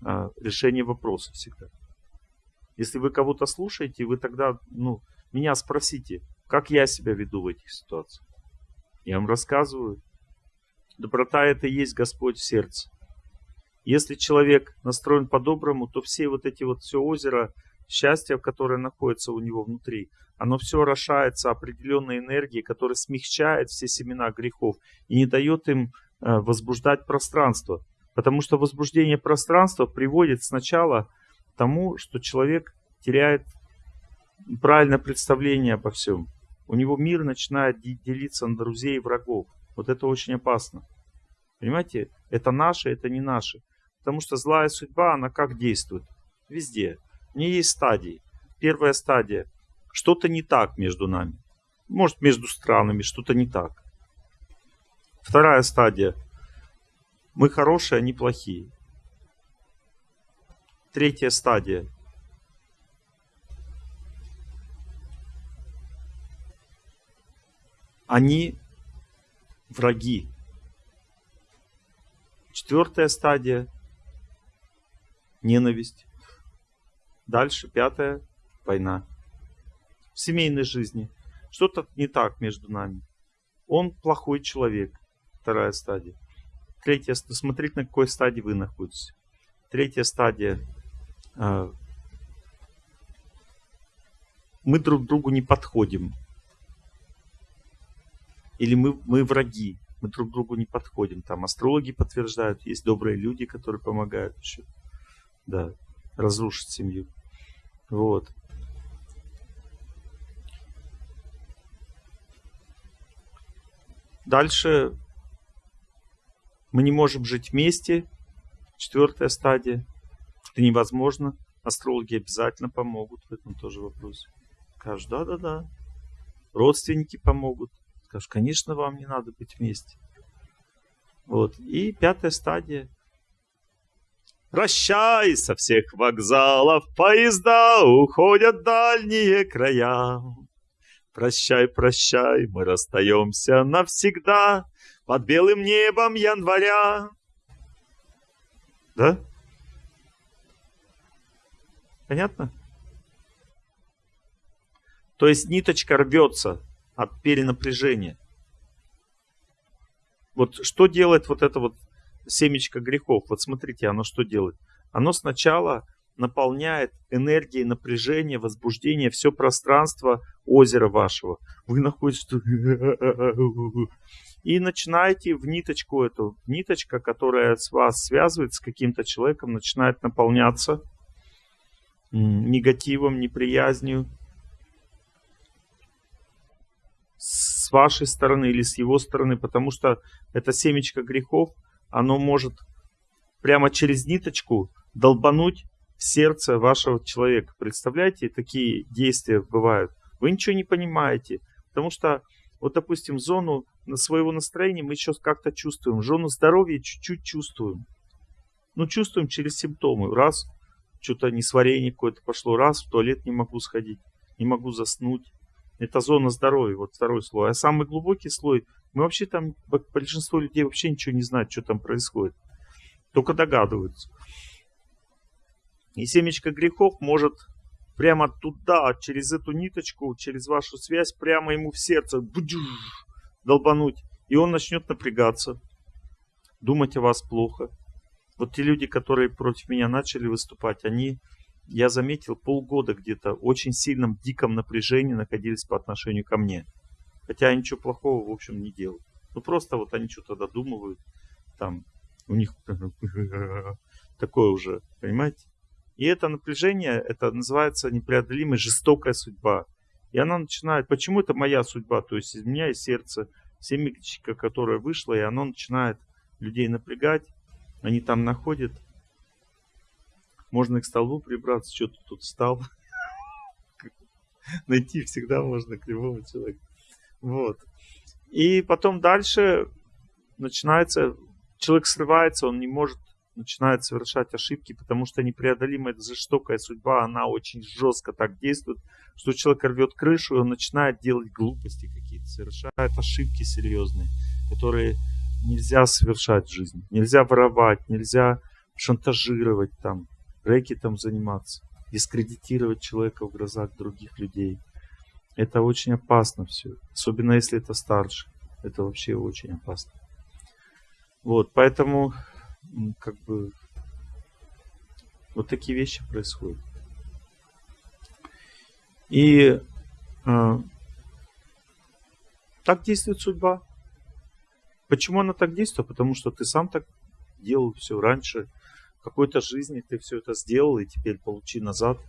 а, решения вопроса всегда. Если вы кого-то слушаете, вы тогда, ну, меня спросите, как я себя веду в этих ситуациях. Я вам рассказываю. Доброта это и есть Господь в сердце. Если человек настроен по-доброму, то все вот эти вот все озеро счастья, которое находится у него внутри, оно все орошается определенной энергией, которая смягчает все семена грехов и не дает им э, возбуждать пространство. Потому что возбуждение пространства приводит сначала к тому, что человек теряет правильное представление обо всем. У него мир начинает делиться на друзей и врагов. Вот это очень опасно. Понимаете, это наше, это не наше. Потому что злая судьба, она как действует? Везде. В ней есть стадии. Первая стадия. Что-то не так между нами. Может, между странами что-то не так. Вторая стадия. Мы хорошие, они плохие. Третья стадия. Они враги. Четвертая стадия ненависть. Дальше, пятое, война. В семейной жизни что-то не так между нами. Он плохой человек. Вторая стадия. Третья, смотреть на какой стадии вы находитесь. Третья стадия. А, мы друг другу не подходим. Или мы, мы враги. Мы друг другу не подходим. Там астрологи подтверждают, есть добрые люди, которые помогают еще да, разрушить семью. Вот. Дальше мы не можем жить вместе. Четвертая стадия. Это невозможно. Астрологи обязательно помогут в этом тоже вопросе. Скажут, да-да-да. Родственники помогут. Скажут, конечно, вам не надо быть вместе. Вот. И пятая стадия. Прощай, со всех вокзалов поезда уходят дальние края. Прощай, прощай, мы расстаемся навсегда под белым небом января. Да? Понятно? То есть ниточка рвется от перенапряжения. Вот что делает вот это вот семечко грехов. Вот смотрите, оно что делает? Оно сначала наполняет энергией напряжения, возбуждения все пространство озера вашего. Вы находитесь и начинаете в ниточку эту, ниточка, которая с вас связывает с каким-то человеком, начинает наполняться негативом, неприязнью с вашей стороны или с его стороны, потому что это семечко грехов, оно может прямо через ниточку долбануть сердце вашего человека. Представляете, такие действия бывают. Вы ничего не понимаете, потому что, вот, допустим, зону своего настроения мы еще как-то чувствуем, зону здоровья чуть-чуть чувствуем. Ну, чувствуем через симптомы. Раз, что-то несварение какое-то пошло. Раз, в туалет не могу сходить, не могу заснуть. Это зона здоровья, вот второй слой. А самый глубокий слой, мы вообще там, большинство людей вообще ничего не знают, что там происходит. Только догадываются. И семечко грехов может прямо туда, через эту ниточку, через вашу связь, прямо ему в сердце долбануть. И он начнет напрягаться, думать о вас плохо. Вот те люди, которые против меня начали выступать, они, я заметил, полгода где-то очень сильном диком напряжении находились по отношению ко мне. Хотя я ничего плохого, в общем, не делал. Ну просто вот они что-то додумывают, там у них такое уже, понимаете? И это напряжение, это называется непреодолимая жестокая судьба. И она начинает, почему это моя судьба? То есть из меня и сердце, семечко, которое вышло, и оно начинает людей напрягать. Они там находят. Можно к столбу прибраться, что ты тут встал. Найти всегда можно кривого человека. Вот. И потом дальше начинается, человек срывается, он не может начинает совершать ошибки, потому что непреодолимая жестокая судьба, она очень жестко так действует, что человек рвет крышу, и он начинает делать глупости какие-то, совершает ошибки серьезные, которые нельзя совершать в жизни. Нельзя воровать, нельзя шантажировать там, рэкетом заниматься, дискредитировать человека в глазах других людей. Это очень опасно все, особенно если это старше. Это вообще очень опасно. Вот, поэтому как бы вот такие вещи происходят. И э, так действует судьба. Почему она так действует? Потому что ты сам так делал все раньше. В какой-то жизни ты все это сделал, и теперь получи назад.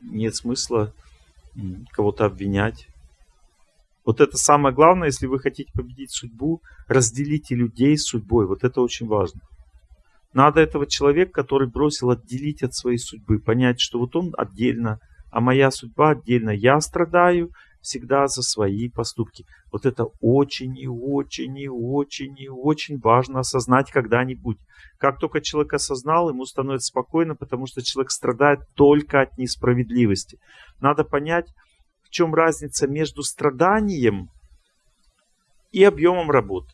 Нет смысла кого-то обвинять. Вот это самое главное, если вы хотите победить судьбу, разделите людей с судьбой. Вот это очень важно. Надо этого человека, который бросил, отделить от своей судьбы, понять, что вот он отдельно, а моя судьба отдельно. Я страдаю всегда за свои поступки. Вот это очень и очень и очень и очень важно осознать когда-нибудь. Как только человек осознал, ему становится спокойно, потому что человек страдает только от несправедливости. Надо понять, в чем разница между страданием и объемом работы.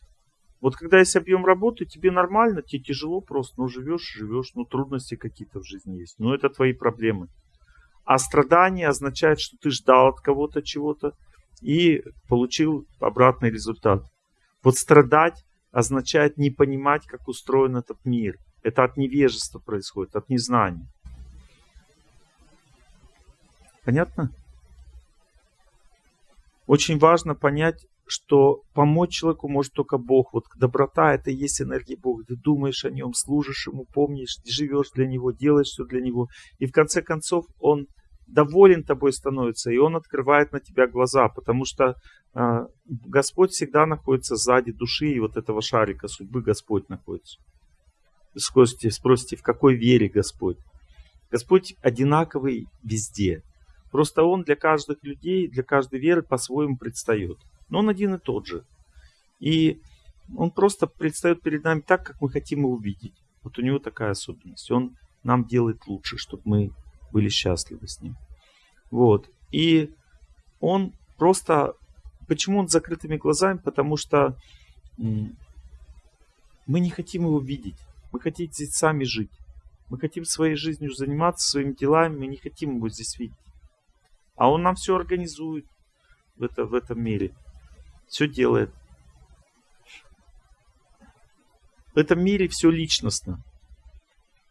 Вот когда есть объем работы, тебе нормально, тебе тяжело просто, ну живешь, живешь, ну трудности какие-то в жизни есть, ну это твои проблемы. А страдание означает, что ты ждал от кого-то чего-то и получил обратный результат. Вот страдать означает не понимать, как устроен этот мир. Это от невежества происходит, от незнания. Понятно? Очень важно понять, что помочь человеку может только Бог. Вот доброта это и есть энергия Бога. Ты думаешь о нем, служишь ему, помнишь, живешь для него, делаешь все для него. И в конце концов он доволен тобой становится, и он открывает на тебя глаза, потому что э, Господь всегда находится сзади души и вот этого шарика судьбы Господь находится. Спросите, спросите, в какой вере Господь? Господь одинаковый везде. Просто он для каждых людей, для каждой веры по-своему предстает. Но он один и тот же. И он просто предстает перед нами так, как мы хотим его увидеть. Вот у него такая особенность. Он нам делает лучше, чтобы мы были счастливы с ним. Вот. И он просто... Почему он с закрытыми глазами? Потому что мы не хотим его видеть. Мы хотим здесь сами жить. Мы хотим своей жизнью заниматься, своими делами. Мы не хотим его здесь видеть. А он нам все организует в, это, в этом мире. Все делает. В этом мире все личностно.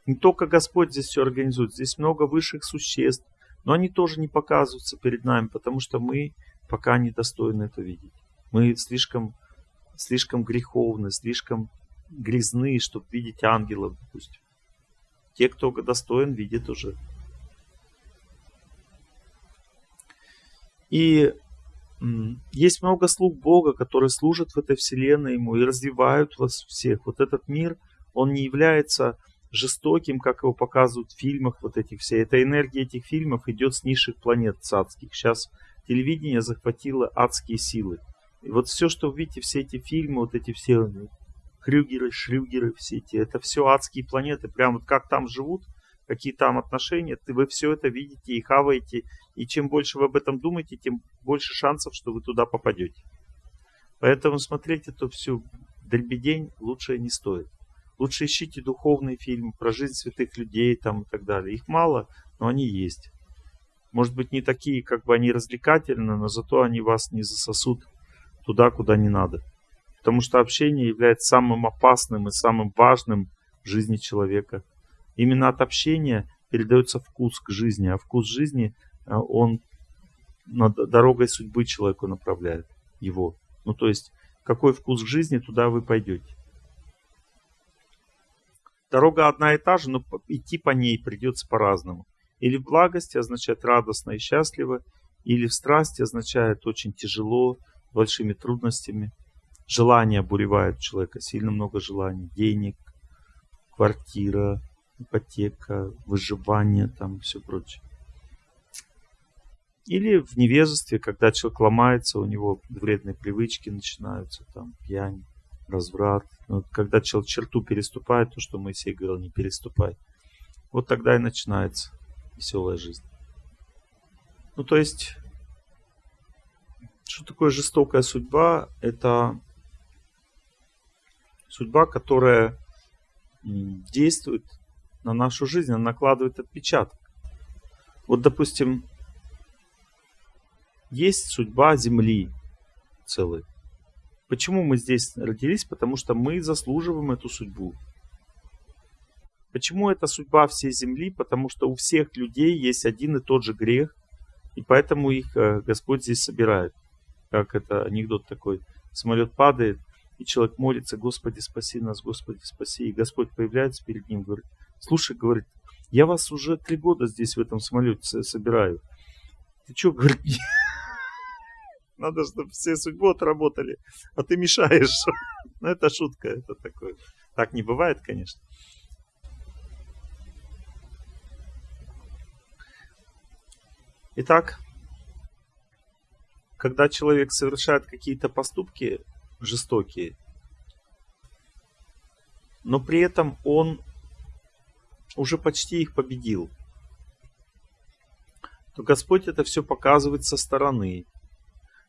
Не только Господь здесь все организует. Здесь много высших существ. Но они тоже не показываются перед нами, потому что мы пока не достойны это видеть. Мы слишком, слишком греховны, слишком грязны, чтобы видеть ангелов, допустим. Те, кто достоин, видят уже И есть много слуг Бога, которые служат в этой вселенной Ему и развивают вас всех. Вот этот мир, он не является жестоким, как его показывают в фильмах вот этих все. Эта энергия этих фильмов идет с низших планет цадских. Сейчас телевидение захватило адские силы. И вот все, что вы видите, все эти фильмы, вот эти все Хрюгеры, Шрюгеры, все эти, это все адские планеты, прям вот как там живут, какие там отношения, ты, вы все это видите и хаваете, и чем больше вы об этом думаете, тем больше шансов, что вы туда попадете. Поэтому смотреть эту всю дребедень лучше не стоит. Лучше ищите духовные фильмы про жизнь святых людей там и так далее. Их мало, но они есть. Может быть, не такие, как бы они развлекательны, но зато они вас не засосут туда, куда не надо. Потому что общение является самым опасным и самым важным в жизни человека. Именно от общения передается вкус к жизни, а вкус жизни, э, он над дорогой судьбы человеку направляет его. Ну, то есть, какой вкус к жизни, туда вы пойдете. Дорога одна и та же, но идти по ней придется по-разному. Или в благости означает радостно и счастливо, или в страсти означает очень тяжело, большими трудностями. Желания буревают человека, сильно много желаний. Денег, квартира, ипотека, выживание, там все прочее. Или в невежестве, когда человек ломается, у него вредные привычки начинаются, там пьянь, разврат. Но вот когда человек черту переступает, то, что Моисей говорил, не переступай. Вот тогда и начинается веселая жизнь. Ну, то есть, что такое жестокая судьба? Это судьба, которая действует на нашу жизнь, она накладывает отпечаток. Вот, допустим, есть судьба Земли целой. Почему мы здесь родились? Потому что мы заслуживаем эту судьбу. Почему это судьба всей Земли? Потому что у всех людей есть один и тот же грех, и поэтому их э, Господь здесь собирает. Как это анекдот такой. Самолет падает, и человек молится, Господи, спаси нас, Господи, спаси. И Господь появляется перед ним, говорит, слушай, говорит, я вас уже три года здесь в этом самолете собираю. Ты что, говорит, надо, чтобы все судьбу отработали, а ты мешаешь. Ну, это шутка, это такое. Так не бывает, конечно. Итак, когда человек совершает какие-то поступки жестокие, но при этом он уже почти их победил, то Господь это все показывает со стороны.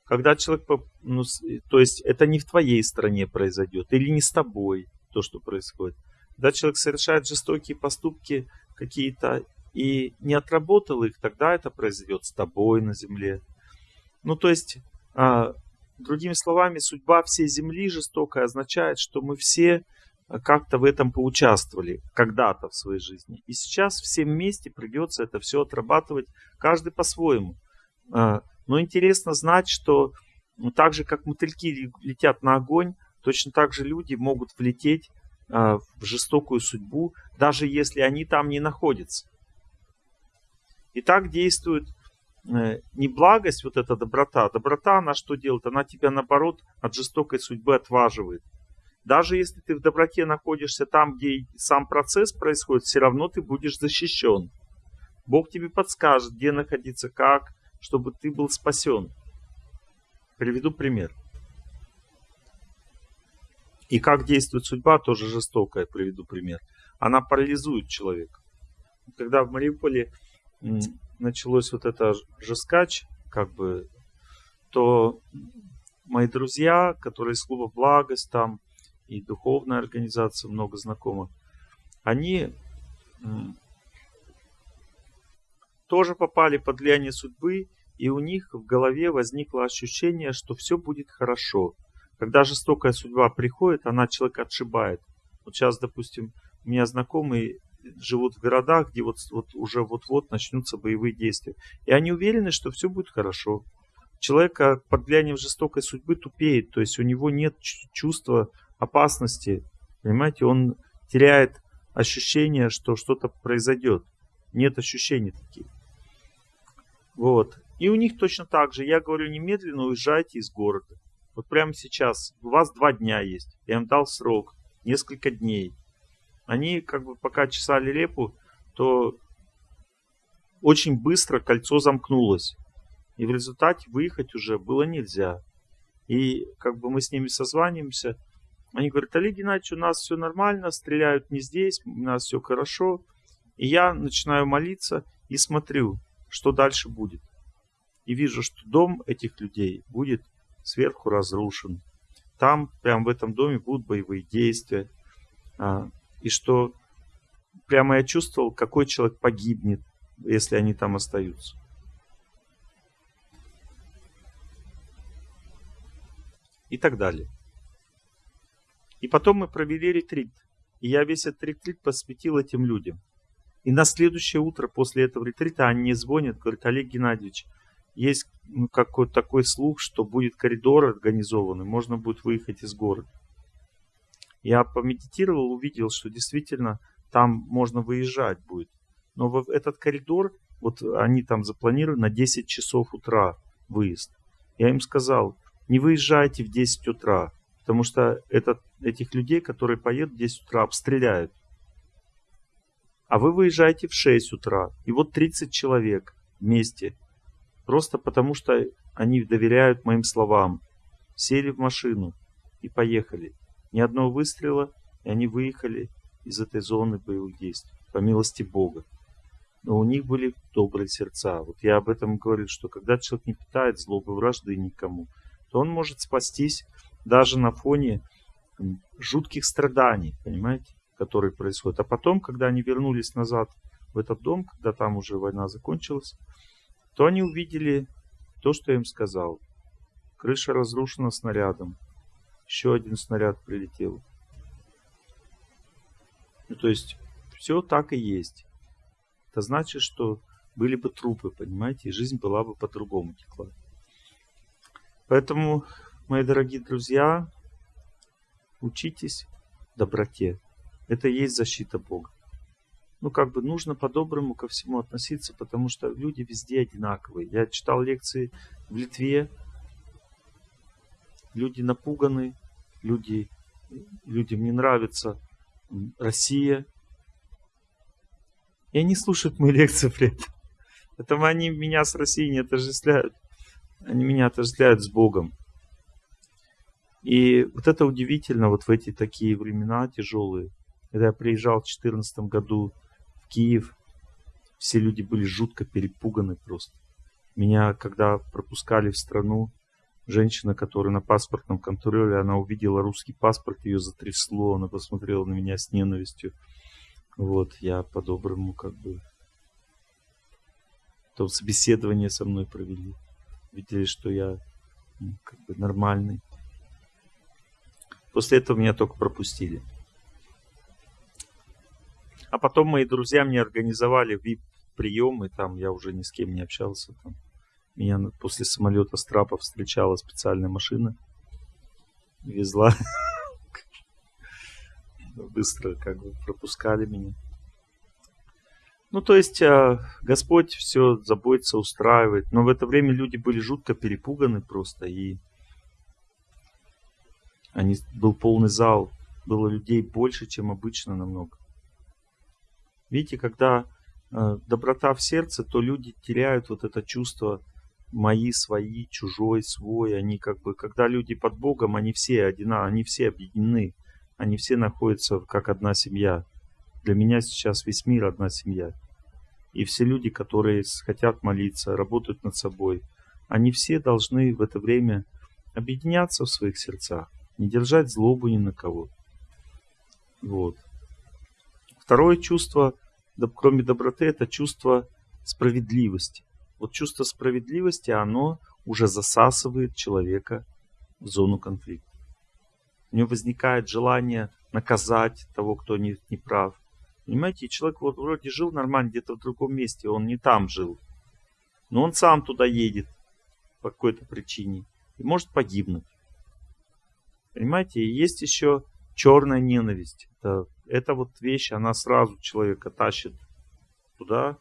Когда человек, ну, то есть это не в твоей стране произойдет, или не с тобой то, что происходит. Когда человек совершает жестокие поступки какие-то и не отработал их, тогда это произойдет с тобой на земле. Ну, то есть, а, другими словами, судьба всей земли жестокая означает, что мы все как-то в этом поучаствовали когда-то в своей жизни. И сейчас всем вместе придется это все отрабатывать, каждый по-своему. А, но интересно знать, что так же, как мотыльки летят на огонь, точно так же люди могут влететь а, в жестокую судьбу, даже если они там не находятся. И так действует э, не благость, вот эта доброта. Доброта, она что делает? Она тебя, наоборот, от жестокой судьбы отваживает. Даже если ты в доброте находишься там, где сам процесс происходит, все равно ты будешь защищен. Бог тебе подскажет, где находиться, как, чтобы ты был спасен. Приведу пример. И как действует судьба, тоже жестокая, приведу пример. Она парализует человека. Когда в Мариуполе началось вот это жескач, как бы, то мои друзья, которые из клуба «Благость», там и духовная организация, много знакомых, они тоже попали под влияние судьбы, и у них в голове возникло ощущение, что все будет хорошо. Когда жестокая судьба приходит, она человека отшибает. Вот сейчас, допустим, у меня знакомые живут в городах, где вот, вот уже вот-вот начнутся боевые действия. И они уверены, что все будет хорошо. Человека под влиянием жестокой судьбы тупеет, то есть у него нет чувства опасности. Понимаете, он теряет ощущение, что что-то произойдет. Нет ощущений таких. Вот. И у них точно так же. Я говорю, немедленно уезжайте из города. Вот прямо сейчас. У вас два дня есть. Я им дал срок. Несколько дней. Они как бы пока чесали репу, то очень быстро кольцо замкнулось. И в результате выехать уже было нельзя. И как бы мы с ними созваниваемся. Они говорят, Олег Геннадьевич, у нас все нормально, стреляют не здесь, у нас все хорошо. И я начинаю молиться и смотрю, что дальше будет. И вижу, что дом этих людей будет сверху разрушен. Там, прямо в этом доме будут боевые действия. А, и что прямо я чувствовал, какой человек погибнет, если они там остаются. И так далее. И потом мы провели ретрит. И я весь этот ретрит посвятил этим людям. И на следующее утро после этого ретрита они мне звонят, говорят, Олег Геннадьевич, есть ну, какой-то такой слух, что будет коридор организованный, можно будет выехать из города. Я помедитировал, увидел, что действительно там можно выезжать будет. Но в этот коридор, вот они там запланировали на 10 часов утра выезд. Я им сказал, не выезжайте в 10 утра, потому что этот, этих людей, которые поедут в 10 утра, обстреляют. А вы выезжаете в 6 утра, и вот 30 человек вместе. Просто потому что они доверяют моим словам. Сели в машину и поехали. Ни одного выстрела, и они выехали из этой зоны боевых действий, по милости Бога. Но у них были добрые сердца. Вот я об этом говорю, что когда человек не питает злобы, вражды никому, то он может спастись даже на фоне жутких страданий, понимаете, которые происходят. А потом, когда они вернулись назад в этот дом, когда там уже война закончилась, то они увидели то, что я им сказал. Крыша разрушена снарядом. Еще один снаряд прилетел. Ну, то есть, все так и есть. Это значит, что были бы трупы, понимаете, и жизнь была бы по-другому текла. Поэтому, мои дорогие друзья, учитесь доброте. Это и есть защита Бога. Ну, как бы нужно по-доброму ко всему относиться, потому что люди везде одинаковые. Я читал лекции в Литве, люди напуганы, люди, людям не нравится Россия. И они слушают мои лекции при этом. Поэтому они меня с Россией не отождествляют. Они меня отождествляют с Богом. И вот это удивительно, вот в эти такие времена тяжелые. Когда я приезжал в 2014 году в Киев, все люди были жутко перепуганы просто. Меня, когда пропускали в страну, Женщина, которая на паспортном контроле, она увидела русский паспорт, ее затрясло, она посмотрела на меня с ненавистью. Вот, я по-доброму как бы... То собеседование со мной провели. Видели, что я ну, как бы нормальный. После этого меня только пропустили. А потом мои друзья мне организовали VIP-прием, и там я уже ни с кем не общался. Там меня после самолета с трапа встречала специальная машина. Везла. Быстро как бы пропускали меня. Ну, то есть, а, Господь все заботится, устраивает. Но в это время люди были жутко перепуганы просто. И они, был полный зал. Было людей больше, чем обычно намного. Видите, когда э, доброта в сердце, то люди теряют вот это чувство мои, свои, чужой, свой, они как бы, когда люди под Богом, они все одинаковые, они все объединены, они все находятся как одна семья. Для меня сейчас весь мир одна семья. И все люди, которые хотят молиться, работают над собой, они все должны в это время объединяться в своих сердцах, не держать злобу ни на кого. Вот. Второе чувство, кроме доброты, это чувство справедливости. Вот чувство справедливости, оно уже засасывает человека в зону конфликта. У него возникает желание наказать того, кто не, не прав. Понимаете, человек вот вроде жил нормально где-то в другом месте, он не там жил. Но он сам туда едет по какой-то причине и может погибнуть. Понимаете, и есть еще черная ненависть. Это, это вот вещь, она сразу человека тащит туда,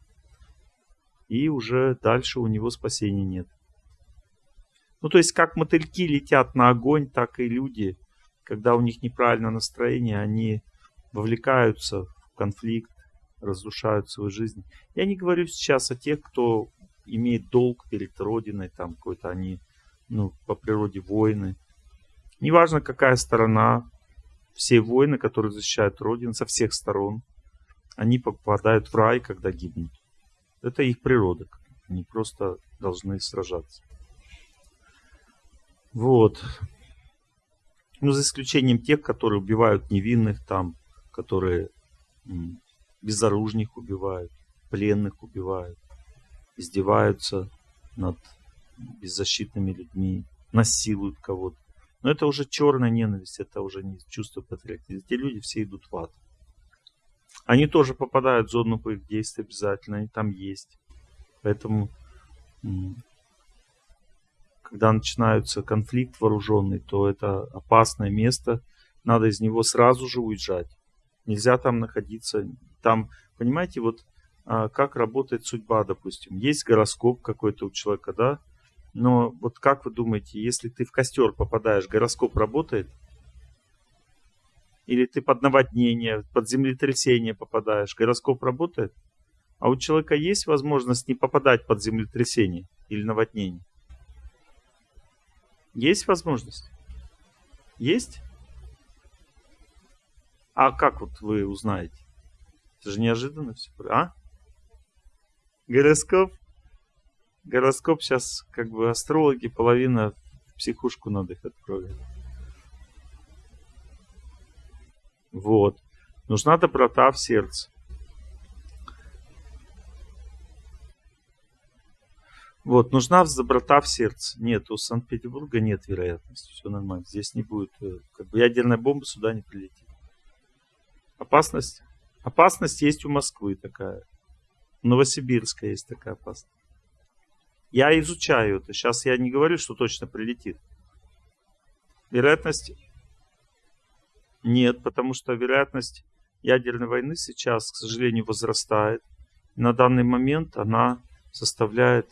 и уже дальше у него спасения нет. Ну, то есть, как мотыльки летят на огонь, так и люди, когда у них неправильное настроение, они вовлекаются в конфликт, разрушают свою жизнь. Я не говорю сейчас о тех, кто имеет долг перед Родиной, там какой-то они, ну, по природе воины. Неважно, какая сторона, все воины, которые защищают Родину со всех сторон, они попадают в рай, когда гибнут. Это их природа. Они просто должны сражаться. Вот. Ну, за исключением тех, которые убивают невинных там, которые безоружных убивают, пленных убивают, издеваются над беззащитными людьми, насилуют кого-то. Но это уже черная ненависть, это уже не чувство патриотизма. Эти люди все идут в ад. Они тоже попадают в зону боевых действий обязательно, они там есть. Поэтому, когда начинается конфликт вооруженный, то это опасное место. Надо из него сразу же уезжать. Нельзя там находиться. Там, понимаете, вот а, как работает судьба, допустим. Есть гороскоп какой-то у человека, да? Но вот как вы думаете, если ты в костер попадаешь, гороскоп работает? Или ты под наводнение, под землетрясение попадаешь, гороскоп работает? А у человека есть возможность не попадать под землетрясение или наводнение? Есть возможность? Есть? А как вот вы узнаете? Это же неожиданно все. А? Гороскоп? Гороскоп сейчас, как бы, астрологи, половина в психушку надо их отправить. Вот. Нужна доброта в сердце. Вот, нужна доброта в сердце. Нет, у Санкт-Петербурга нет вероятности. Все нормально. Здесь не будет, э, как бы ядерная бомба сюда не прилетит. Опасность? Опасность есть у Москвы такая. У Новосибирска есть такая опасность. Я изучаю это. Сейчас я не говорю, что точно прилетит. Вероятность? Нет, потому что вероятность ядерной войны сейчас, к сожалению, возрастает. На данный момент она составляет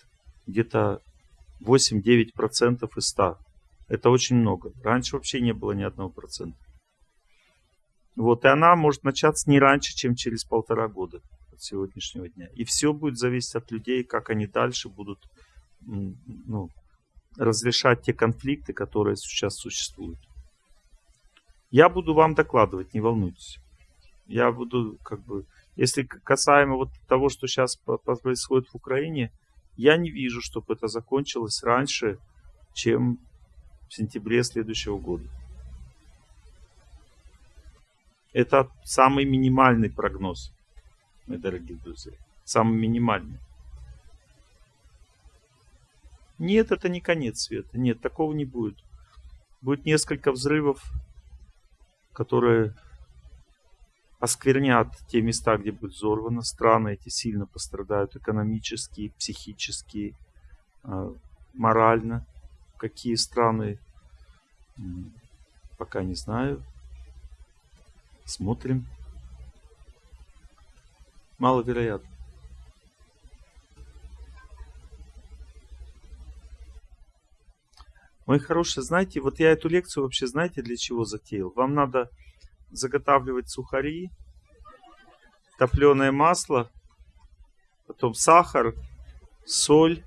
где-то 8-9% из 100. Это очень много. Раньше вообще не было ни одного процента. Вот, и она может начаться не раньше, чем через полтора года от сегодняшнего дня. И все будет зависеть от людей, как они дальше будут ну, разрешать те конфликты, которые сейчас существуют. Я буду вам докладывать, не волнуйтесь. Я буду, как бы, если касаемо вот того, что сейчас происходит в Украине, я не вижу, чтобы это закончилось раньше, чем в сентябре следующего года. Это самый минимальный прогноз, мои дорогие друзья. Самый минимальный. Нет, это не конец света. Нет, такого не будет. Будет несколько взрывов, которые осквернят те места, где будет взорвано. Страны эти сильно пострадают экономически, психически, а, морально. Какие страны, пока не знаю. Смотрим. Маловероятно. Мои хорошие, знаете, вот я эту лекцию вообще знаете для чего затеял? Вам надо заготавливать сухари, топленое масло, потом сахар, соль.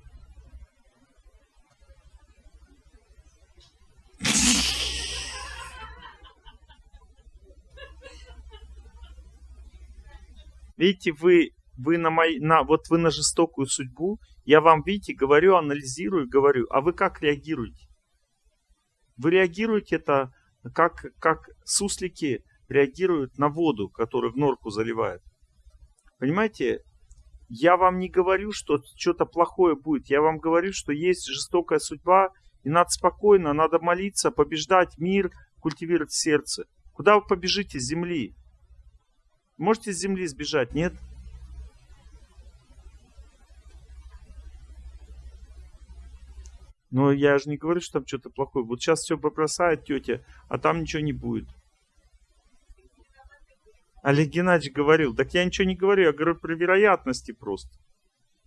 Видите, вы, вы на мой, на, вот вы на жестокую судьбу, я вам, видите, говорю, анализирую, говорю, а вы как реагируете? Вы реагируете это, как, как суслики реагируют на воду, которую в норку заливают. Понимаете, я вам не говорю, что что-то плохое будет. Я вам говорю, что есть жестокая судьба, и надо спокойно, надо молиться, побеждать мир, культивировать сердце. Куда вы побежите с земли? Можете с земли сбежать, нет? Но я же не говорю, что там что-то плохое. Вот сейчас все побросает тетя, а там ничего не будет. Олег Геннадьевич говорил, так я ничего не говорю, я говорю про вероятности просто.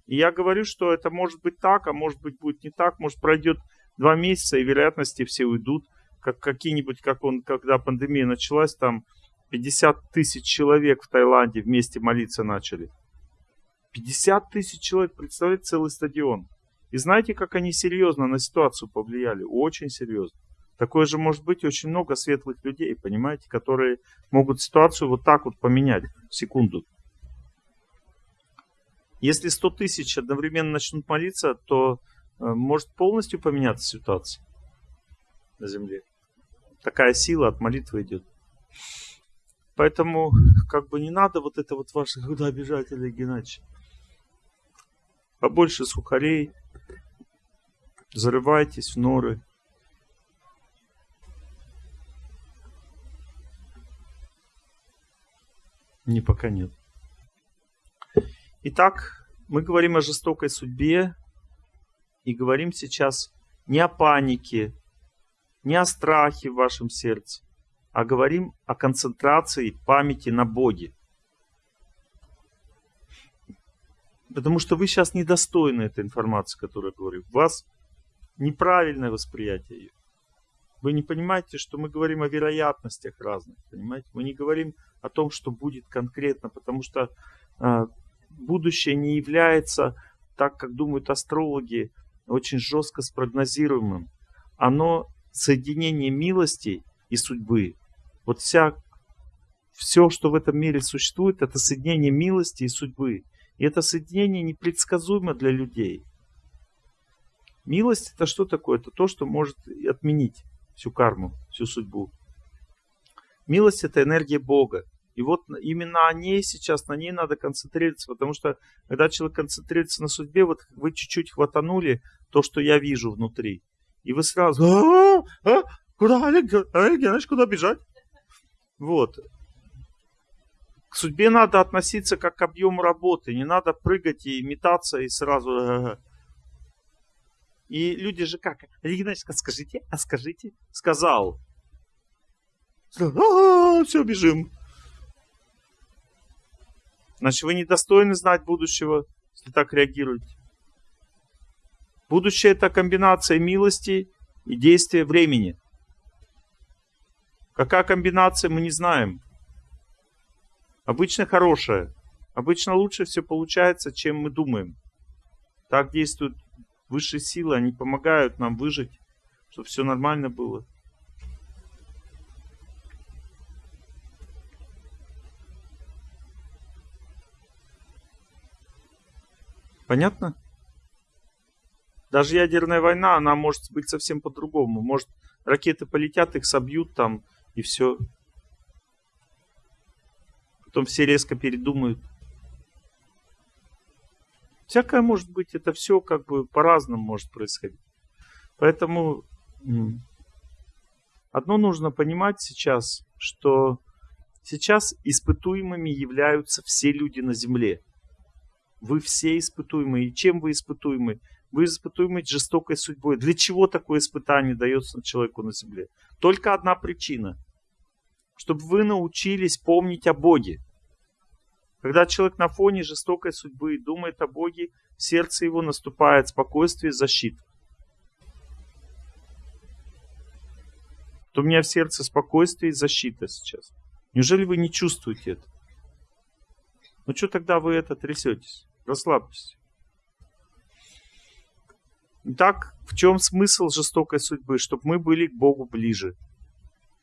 И я говорю, что это может быть так, а может быть будет не так, может пройдет два месяца, и вероятности все уйдут. Как какие-нибудь, как он, когда пандемия началась, там 50 тысяч человек в Таиланде вместе молиться начали. 50 тысяч человек, представляете, целый стадион. И знаете, как они серьезно на ситуацию повлияли? Очень серьезно. Такое же может быть очень много светлых людей, понимаете, которые могут ситуацию вот так вот поменять в секунду. Если 100 тысяч одновременно начнут молиться, то э, может полностью поменяться ситуация на Земле. Такая сила от молитвы идет. Поэтому как бы не надо вот это вот ваше куда бежать, Олег Геннадьевич. Побольше сухарей, зарывайтесь в норы. Не, пока нет. Итак, мы говорим о жестокой судьбе и говорим сейчас не о панике, не о страхе в вашем сердце, а говорим о концентрации памяти на Боге. Потому что вы сейчас недостойны этой информации, которую я говорю. Вас неправильное восприятие ее. Вы не понимаете, что мы говорим о вероятностях разных, понимаете? Мы не говорим о том, что будет конкретно, потому что э, будущее не является, так как думают астрологи, очень жестко спрогнозируемым. Оно соединение милости и судьбы. Вот вся, все, что в этом мире существует, это соединение милости и судьбы. И это соединение непредсказуемо для людей. Милость это что такое? Это то, что может отменить всю карму, всю судьбу. Милость это энергия Бога. И вот именно о ней сейчас, на ней надо концентрироваться, потому что когда человек концентрируется на судьбе, вот вы чуть-чуть хватанули то, что я вижу внутри. И вы сразу, а, а, куда, Олег, Олег Геннадьевич, куда бежать? Вот. К судьбе надо относиться как к объему работы. Не надо прыгать и метаться и сразу... И люди же как? Геннадьевич, а скажите, а скажите. Сказал. Все, бежим. Значит, вы недостойны знать будущего, если так реагируете. Будущее это комбинация милости и действия времени. Какая комбинация, мы не знаем. Обычно хорошая. Обычно лучше все получается, чем мы думаем. Так действуют высшие силы, они помогают нам выжить, чтобы все нормально было. Понятно? Даже ядерная война, она может быть совсем по-другому. Может, ракеты полетят, их собьют там, и все. Потом все резко передумают. Всякое может быть, это все как бы по-разному может происходить. Поэтому одно нужно понимать сейчас, что сейчас испытуемыми являются все люди на Земле. Вы все испытуемые. И чем вы испытуемы? Вы испытуемы жестокой судьбой. Для чего такое испытание дается человеку на земле? Только одна причина. Чтобы вы научились помнить о Боге. Когда человек на фоне жестокой судьбы думает о Боге, в сердце его наступает спокойствие и защита. То у меня в сердце спокойствие и защита сейчас. Неужели вы не чувствуете это? Ну что тогда вы это трясетесь? Расслабьтесь. Итак, в чем смысл жестокой судьбы? Чтобы мы были к Богу ближе.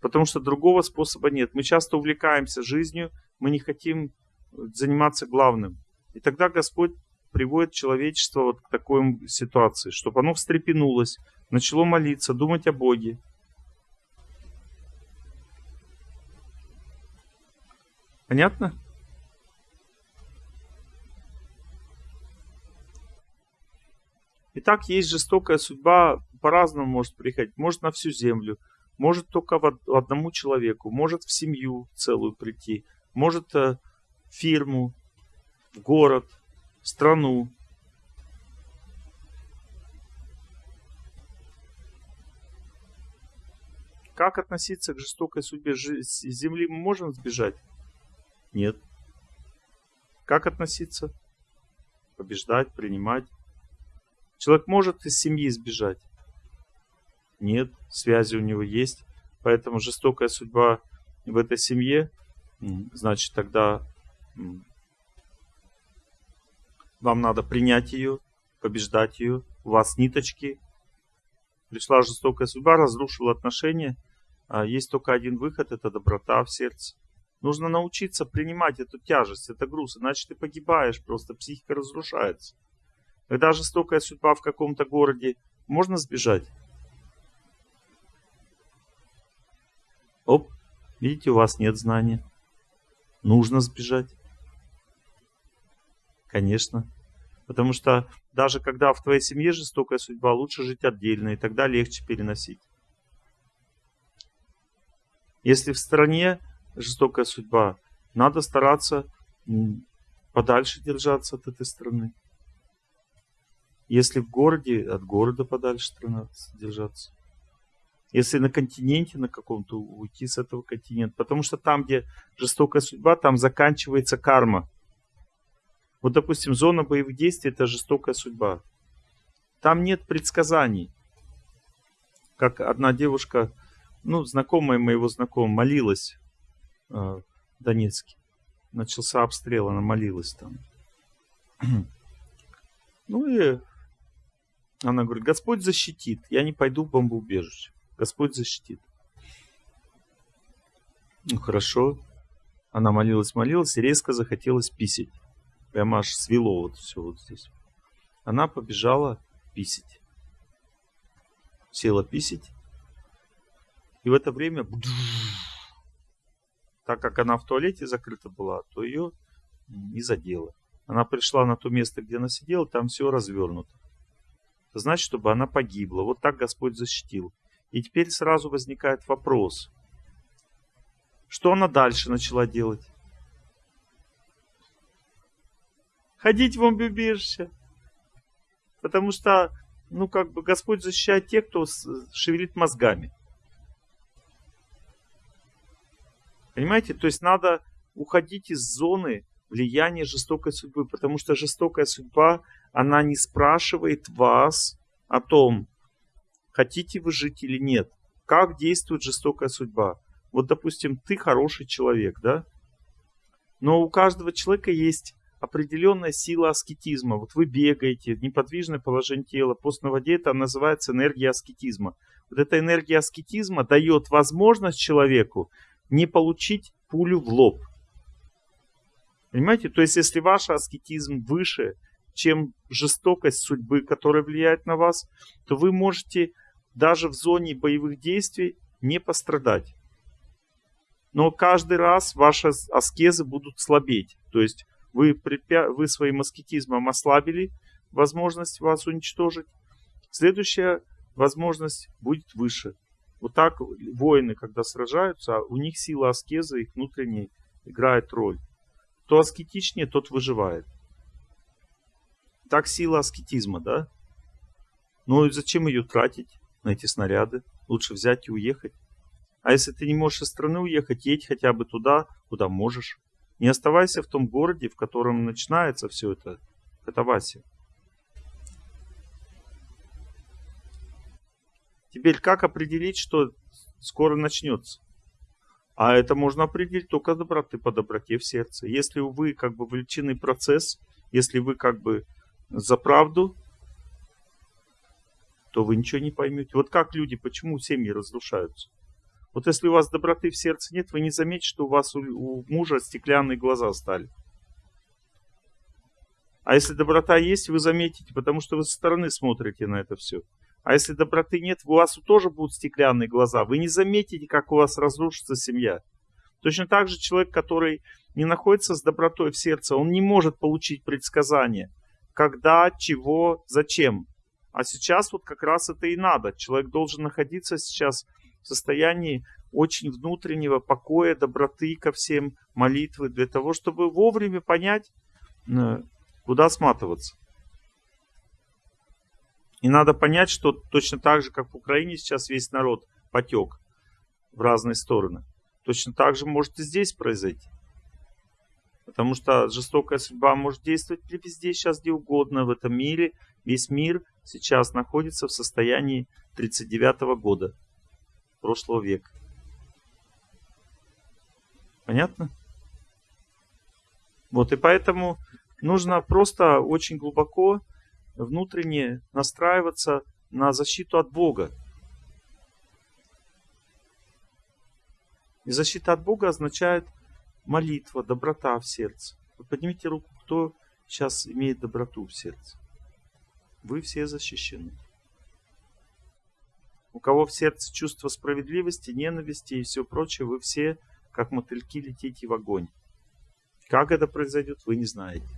Потому что другого способа нет. Мы часто увлекаемся жизнью, мы не хотим заниматься главным. И тогда Господь приводит человечество вот к такой ситуации, чтобы оно встрепенулось, начало молиться, думать о Боге. Понятно? Итак, есть жестокая судьба, по-разному может приходить. Может на всю землю, может только в одному человеку, может в семью целую прийти, может э, фирму, в город, страну. Как относиться к жестокой судьбе? Земли мы можем сбежать? Нет. Как относиться? Побеждать, принимать. Человек может из семьи сбежать? Нет, связи у него есть. Поэтому жестокая судьба в этой семье, значит, тогда вам надо принять ее, побеждать ее. У вас ниточки Пришла жестокая судьба, разрушила отношения. А есть только один выход, это доброта в сердце. Нужно научиться принимать эту тяжесть, это груз, иначе ты погибаешь, просто психика разрушается. Когда жестокая судьба в каком-то городе, можно сбежать? Оп, видите, у вас нет знания. Нужно сбежать. Конечно. Потому что даже когда в твоей семье жестокая судьба, лучше жить отдельно, и тогда легче переносить. Если в стране жестокая судьба, надо стараться подальше держаться от этой страны. Если в городе, от города подальше держаться. Если на континенте на каком-то, уйти с этого континента. Потому что там, где жестокая судьба, там заканчивается карма. Вот, допустим, зона боевых действий – это жестокая судьба. Там нет предсказаний. Как одна девушка, ну, знакомая моего знакомого, молилась э, в Донецке. Начался обстрел, она молилась там. Ну и она говорит, Господь защитит, я не пойду в бомбоубежище. Господь защитит. Ну хорошо. Она молилась, молилась и резко захотелось писать. Прямо аж свело вот все вот здесь. Она побежала писать. Села писать. И в это время, так как она в туалете закрыта была, то ее не задело. Она пришла на то место, где она сидела, там все развернуто. Это значит, чтобы она погибла. Вот так Господь защитил. И теперь сразу возникает вопрос. Что она дальше начала делать? Ходить в бомбоубежище. Потому что, ну, как бы Господь защищает тех, кто шевелит мозгами. Понимаете? То есть надо уходить из зоны влияния жестокой судьбы, потому что жестокая судьба, она не спрашивает вас о том, хотите вы жить или нет. Как действует жестокая судьба? Вот, допустим, ты хороший человек, да? Но у каждого человека есть определенная сила аскетизма. Вот вы бегаете, неподвижное положение тела, пост на воде, это называется энергия аскетизма. Вот эта энергия аскетизма дает возможность человеку не получить пулю в лоб. Понимаете? То есть, если ваш аскетизм выше, чем жестокость судьбы, которая влияет на вас, то вы можете даже в зоне боевых действий не пострадать. Но каждый раз ваши аскезы будут слабеть. То есть вы, препя... вы своим аскетизмом ослабили возможность вас уничтожить. Следующая возможность будет выше. Вот так воины, когда сражаются, у них сила аскеза, их внутренней, играет роль. Кто аскетичнее, тот выживает. Так сила аскетизма, да? Ну и зачем ее тратить на эти снаряды? Лучше взять и уехать. А если ты не можешь из страны уехать, едь хотя бы туда, куда можешь. Не оставайся в том городе, в котором начинается все это катавасия. Теперь как определить, что скоро начнется? А это можно определить только доброты по доброте в сердце. Если вы как бы влечены процесс, если вы как бы за правду, то вы ничего не поймете. Вот как люди, почему семьи разрушаются? Вот если у вас доброты в сердце нет, вы не заметите, что у вас у, у мужа стеклянные глаза стали. А если доброта есть, вы заметите, потому что вы со стороны смотрите на это все. А если доброты нет, у вас тоже будут стеклянные глаза. Вы не заметите, как у вас разрушится семья. Точно так же человек, который не находится с добротой в сердце, он не может получить предсказания. Когда, чего, зачем. А сейчас вот как раз это и надо. Человек должен находиться сейчас состоянии очень внутреннего покоя, доброты ко всем, молитвы, для того, чтобы вовремя понять, э, куда сматываться. И надо понять, что точно так же, как в Украине сейчас весь народ потек в разные стороны, точно так же может и здесь произойти. Потому что жестокая судьба может действовать везде, сейчас где угодно в этом мире. Весь мир сейчас находится в состоянии 39 года прошлого века. Понятно? Вот, и поэтому нужно просто очень глубоко внутренне настраиваться на защиту от Бога. И защита от Бога означает молитва, доброта в сердце. Вы поднимите руку, кто сейчас имеет доброту в сердце. Вы все защищены. У кого в сердце чувство справедливости, ненависти и все прочее, вы все, как мотыльки, летите в огонь. Как это произойдет, вы не знаете.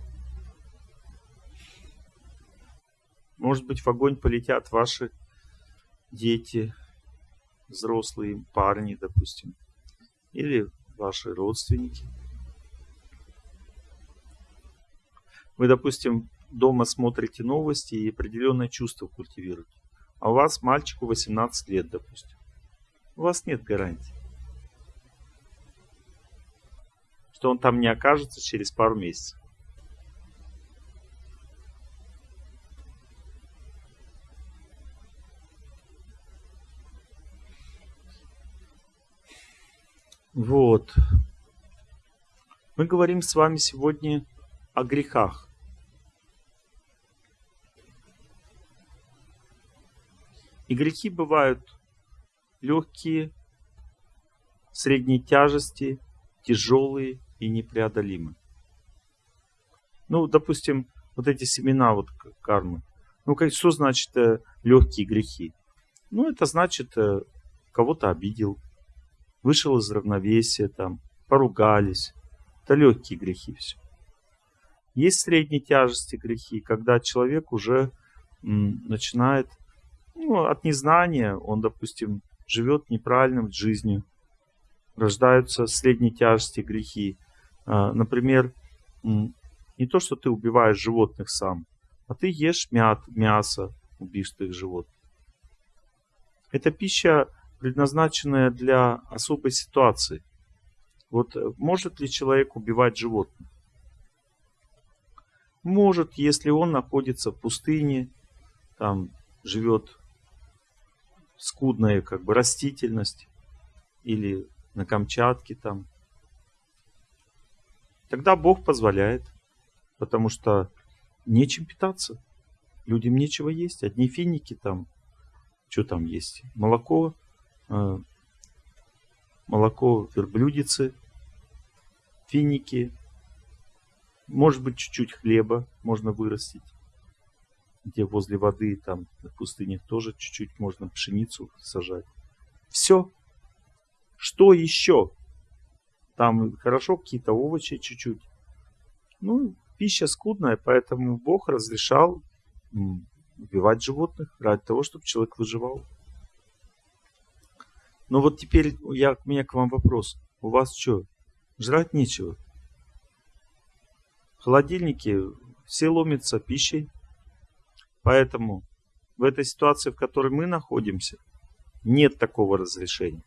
Может быть, в огонь полетят ваши дети, взрослые парни, допустим, или ваши родственники. Вы, допустим, дома смотрите новости и определенное чувство культивируете. А у вас мальчику 18 лет, допустим. У вас нет гарантии, что он там не окажется через пару месяцев. Вот. Мы говорим с вами сегодня о грехах. И грехи бывают легкие, средней тяжести, тяжелые и непреодолимые. Ну, допустим, вот эти семена вот кармы. Ну, что значит э, легкие грехи? Ну, это значит, э, кого-то обидел, вышел из равновесия, там, поругались. Это легкие грехи все. Есть средней тяжести грехи, когда человек уже м, начинает ну, от незнания, он, допустим, живет неправильным жизнью, рождаются средней тяжести грехи. А, например, не то, что ты убиваешь животных сам, а ты ешь мят, мясо убийственных животных. Эта пища, предназначенная для особой ситуации. Вот э, может ли человек убивать животных? Может, если он находится в пустыне, там живет скудная как бы растительность или на Камчатке там. Тогда Бог позволяет, потому что нечем питаться. Людям нечего есть. Одни финики там. Что там есть? Молоко, э, молоко верблюдицы, финики. Может быть, чуть-чуть хлеба можно вырастить где возле воды, там, в пустынях тоже чуть-чуть можно пшеницу сажать. Все. Что еще? Там хорошо какие-то овощи чуть-чуть. Ну, пища скудная, поэтому Бог разрешал убивать животных ради того, чтобы человек выживал. Но вот теперь я, у меня к вам вопрос. У вас что, жрать нечего? В холодильнике все ломятся пищей. Поэтому в этой ситуации, в которой мы находимся, нет такого разрешения.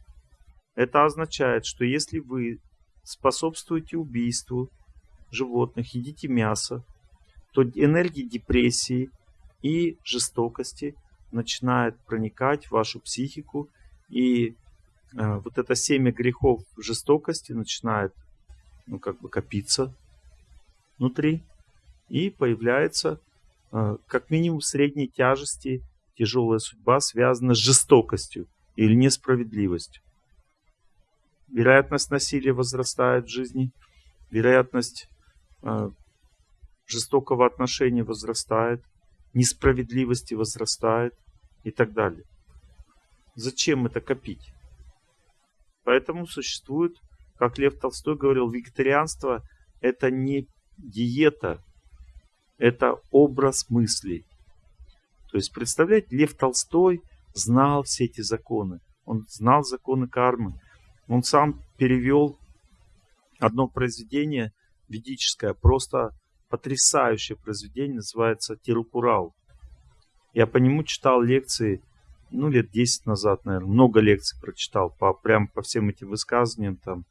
Это означает, что если вы способствуете убийству животных, едите мясо, то энергия депрессии и жестокости начинает проникать в вашу психику, и э, вот это семя грехов жестокости начинает ну, как бы копиться внутри, и появляется как минимум средней тяжести тяжелая судьба связана с жестокостью или несправедливостью. Вероятность насилия возрастает в жизни, вероятность э, жестокого отношения возрастает, несправедливости возрастает и так далее. Зачем это копить? Поэтому существует, как Лев Толстой говорил, вегетарианство это не диета, это образ мыслей. То есть, представляете, Лев Толстой знал все эти законы. Он знал законы кармы. Он сам перевел одно произведение ведическое, просто потрясающее произведение, называется Тирукурал. Я по нему читал лекции, ну, лет 10 назад, наверное, много лекций прочитал, по, прям по всем этим высказываниям там.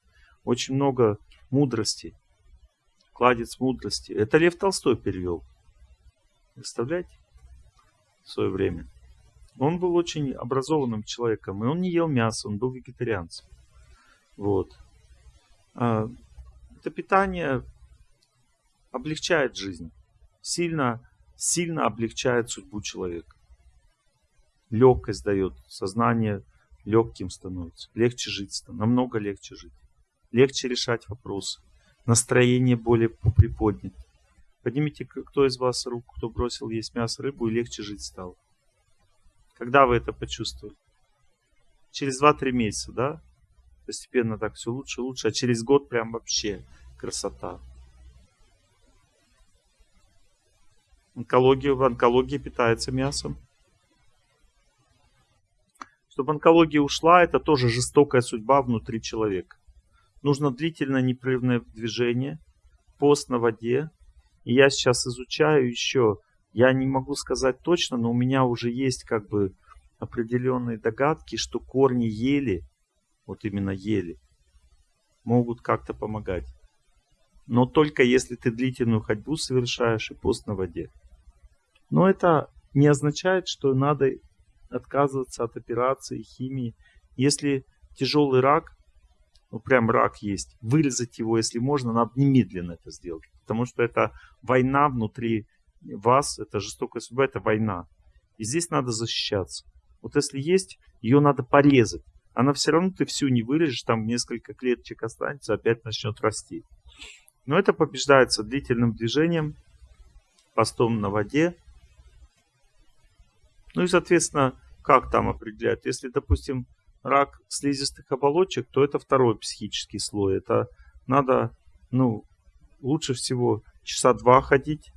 Очень много мудрости кладец мудрости. Это Лев Толстой перевел. Представляете? В свое время. Он был очень образованным человеком, и он не ел мясо, он был вегетарианцем. Вот. А, это питание облегчает жизнь. Сильно, сильно облегчает судьбу человека. Легкость дает, сознание легким становится, легче жить, намного легче жить, легче решать вопросы, настроение более приподнято. Поднимите, кто из вас руку, кто бросил есть мясо, рыбу, и легче жить стал. Когда вы это почувствовали? Через 2-3 месяца, да? Постепенно так все лучше и лучше, а через год прям вообще красота. Онкология, в онкологии питается мясом. Чтобы онкология ушла, это тоже жестокая судьба внутри человека. Нужно длительное непрерывное движение, пост на воде. И я сейчас изучаю еще, я не могу сказать точно, но у меня уже есть как бы определенные догадки, что корни ели, вот именно ели, могут как-то помогать. Но только если ты длительную ходьбу совершаешь и пост на воде. Но это не означает, что надо отказываться от операции, химии. Если тяжелый рак, ну прям рак есть, вырезать его, если можно, надо немедленно это сделать. Потому что это война внутри вас, это жестокая судьба, это война. И здесь надо защищаться. Вот если есть, ее надо порезать. Она все равно ты всю не вырежешь, там несколько клеточек останется, опять начнет расти. Но это побеждается длительным движением, постом на воде, ну и, соответственно, как там определяют? Если, допустим, рак слизистых оболочек, то это второй психический слой. Это надо, ну, лучше всего часа два ходить,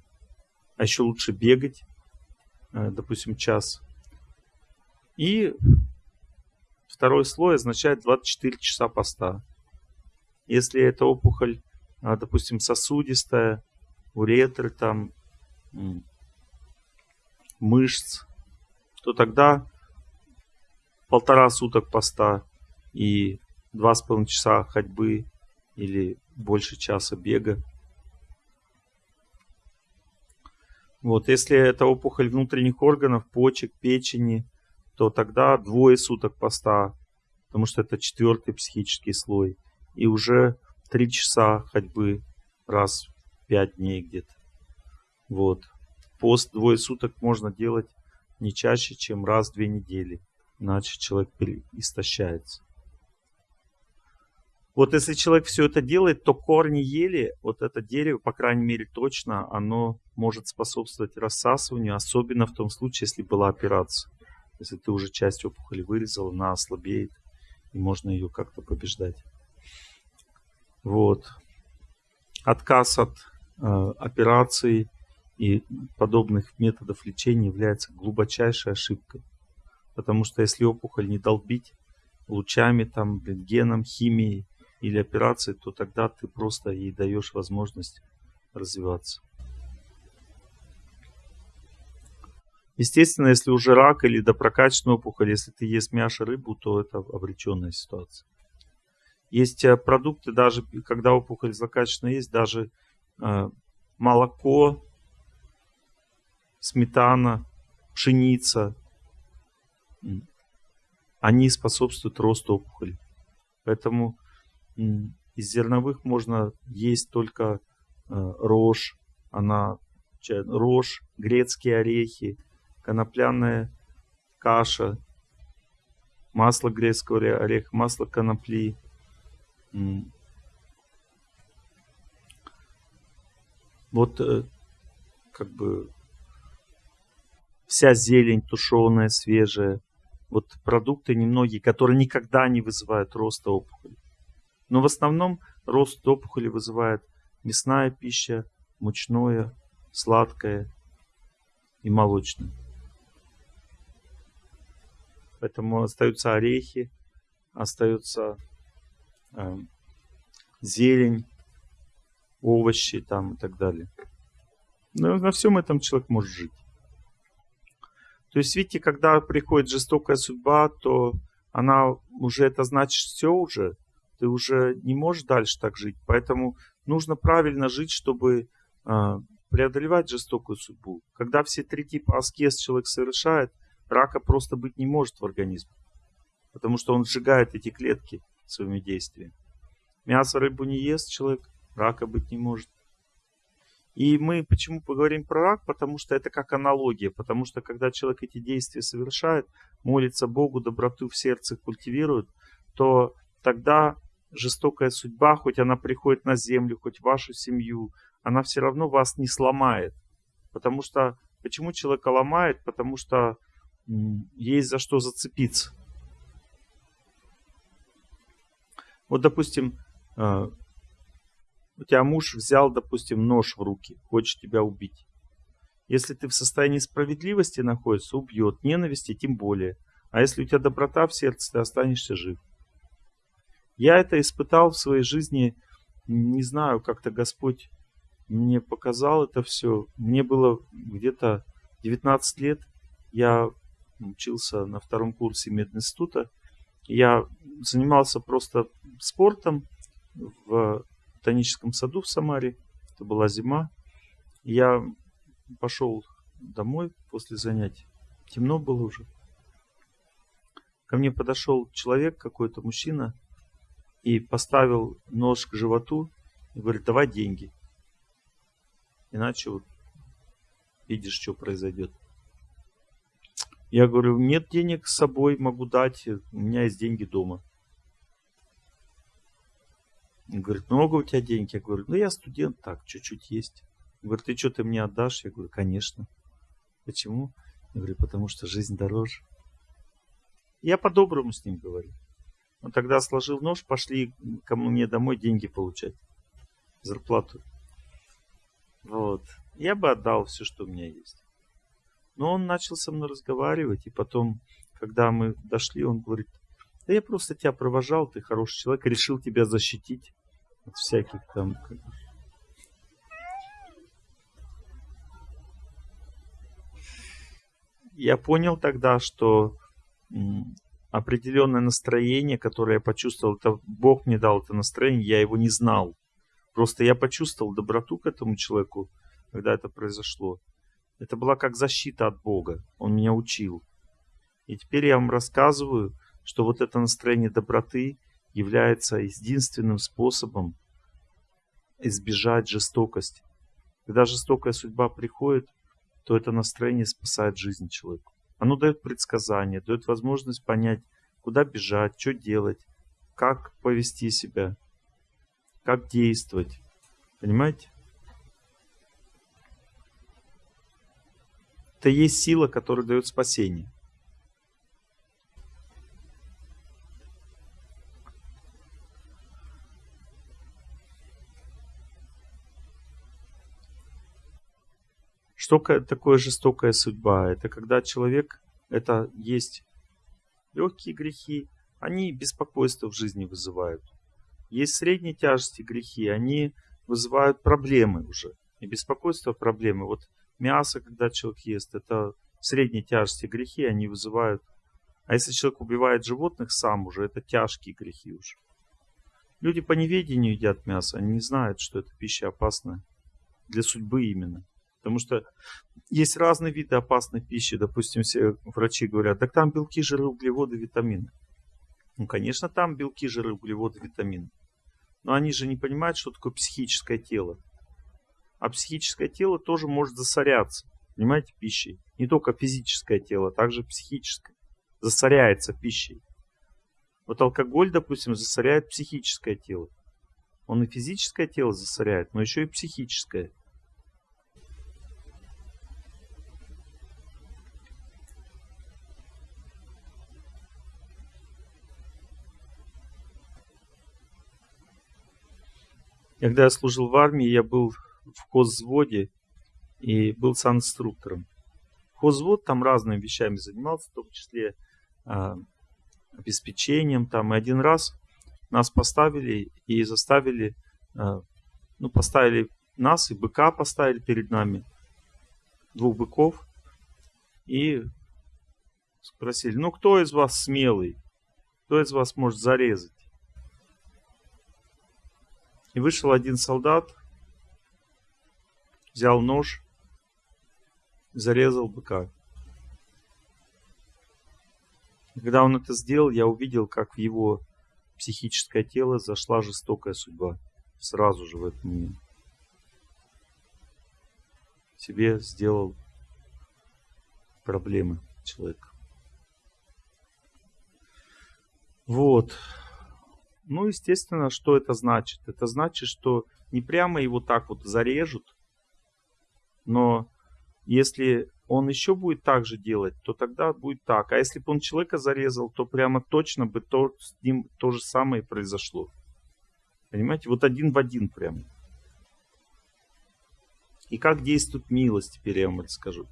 а еще лучше бегать, э, допустим, час. И второй слой означает 24 часа поста. Если это опухоль, а, допустим, сосудистая, уретры, там, мышц, то тогда полтора суток поста и два с половиной часа ходьбы или больше часа бега. Вот, если это опухоль внутренних органов, почек, печени, то тогда двое суток поста, потому что это четвертый психический слой. И уже три часа ходьбы раз в пять дней где-то. Вот. Пост двое суток можно делать не чаще, чем раз в две недели, иначе человек истощается. Вот если человек все это делает, то корни ели, вот это дерево, по крайней мере точно, оно может способствовать рассасыванию, особенно в том случае, если была операция. Если ты уже часть опухоли вырезал, она ослабеет, и можно ее как-то побеждать. Вот. Отказ от э, операции и подобных методов лечения является глубочайшей ошибкой. Потому что если опухоль не долбить лучами, там, рентгеном, химией или операцией, то тогда ты просто ей даешь возможность развиваться. Естественно, если уже рак или допрокачанная опухоль, если ты ешь мясо, рыбу, то это обреченная ситуация. Есть э, продукты, даже когда опухоль злокачественная есть, даже э, молоко, сметана, пшеница, они способствуют росту опухоли. Поэтому из зерновых можно есть только э, рожь, она, рожь, грецкие орехи, конопляная каша, масло грецкого ореха, масло конопли. Вот э, как бы вся зелень тушеная, свежая. Вот продукты немногие, которые никогда не вызывают роста опухоли. Но в основном рост опухоли вызывает мясная пища, мучное, сладкое и молочное. Поэтому остаются орехи, остаются э, зелень, овощи там и так далее. Но на всем этом человек может жить. То есть, видите, когда приходит жестокая судьба, то она уже, это значит все уже. Ты уже не можешь дальше так жить. Поэтому нужно правильно жить, чтобы э, преодолевать жестокую судьбу. Когда все три типа аскез человек совершает, рака просто быть не может в организме. Потому что он сжигает эти клетки своими действиями. Мясо, рыбу не ест человек, рака быть не может. И мы почему поговорим про рак? Потому что это как аналогия. Потому что когда человек эти действия совершает, молится Богу, доброту в сердце культивирует, то тогда жестокая судьба, хоть она приходит на землю, хоть вашу семью, она все равно вас не сломает. Потому что, почему человека ломает? Потому что есть за что зацепиться. Вот, допустим, э, у тебя муж взял, допустим, нож в руки, хочет тебя убить. Если ты в состоянии справедливости находишься, убьет, ненависти тем более. А если у тебя доброта в сердце, ты останешься жив. Я это испытал в своей жизни, не знаю, как-то Господь мне показал это все. Мне было где-то 19 лет, я учился на втором курсе мединститута. Я занимался просто спортом в ботаническом саду в Самаре. Это была зима. Я пошел домой после занятий. Темно было уже. Ко мне подошел человек, какой-то мужчина, и поставил нож к животу и говорит, давай деньги. Иначе вот видишь, что произойдет. Я говорю, нет денег с собой, могу дать, у меня есть деньги дома. Говорит, много у тебя денег? Я говорю, ну я студент, так, чуть-чуть есть. Говорит, ты что, ты мне отдашь? Я говорю, конечно. Почему? Я говорю, потому что жизнь дороже. Я по-доброму с ним говорю. Он тогда сложил нож, пошли ко мне домой деньги получать. Зарплату. Вот. Я бы отдал все, что у меня есть. Но он начал со мной разговаривать, и потом, когда мы дошли, он говорит, да я просто тебя провожал, ты хороший человек, решил тебя защитить от всяких там... Я понял тогда, что определенное настроение, которое я почувствовал, это Бог мне дал это настроение, я его не знал. Просто я почувствовал доброту к этому человеку, когда это произошло. Это была как защита от Бога. Он меня учил. И теперь я вам рассказываю, что вот это настроение доброты является единственным способом избежать жестокости. Когда жестокая судьба приходит, то это настроение спасает жизнь человека. Оно дает предсказания, дает возможность понять, куда бежать, что делать, как повести себя, как действовать. Понимаете? Это есть сила, которая дает спасение. Что такое жестокая судьба? Это когда человек, это есть легкие грехи, они беспокойство в жизни вызывают. Есть средней тяжести грехи, они вызывают проблемы уже. И беспокойство проблемы. Вот мясо, когда человек ест, это средней тяжести грехи, они вызывают. А если человек убивает животных сам уже, это тяжкие грехи уже. Люди по неведению едят мясо, они не знают, что эта пища опасна. Для судьбы именно. Потому что есть разные виды опасной пищи. Допустим, все врачи говорят, так там белки, жиры, углеводы, витамины. Ну, конечно, там белки, жиры, углеводы, витамины. Но они же не понимают, что такое психическое тело. А психическое тело тоже может засоряться, понимаете, пищей. Не только физическое тело, а также психическое. Засоряется пищей. Вот алкоголь, допустим, засоряет психическое тело. Он и физическое тело засоряет, но еще и психическое. Когда я служил в армии, я был в хозводе и был санинструктором. Хозвод там разными вещами занимался, в том числе э, обеспечением. Там. И один раз нас поставили и заставили, э, ну, поставили нас и быка поставили перед нами, двух быков, и спросили, ну, кто из вас смелый? Кто из вас может зарезать? И вышел один солдат, взял нож, зарезал быка. И когда он это сделал, я увидел, как в его психическое тело зашла жестокая судьба. Сразу же в этот момент. себе сделал проблемы человек. Вот. Ну, естественно, что это значит? Это значит, что не прямо его так вот зарежут, но если он еще будет так же делать, то тогда будет так. А если бы он человека зарезал, то прямо точно бы то, с ним то же самое произошло. Понимаете? Вот один в один прям. И как действует милость, теперь я вам расскажу.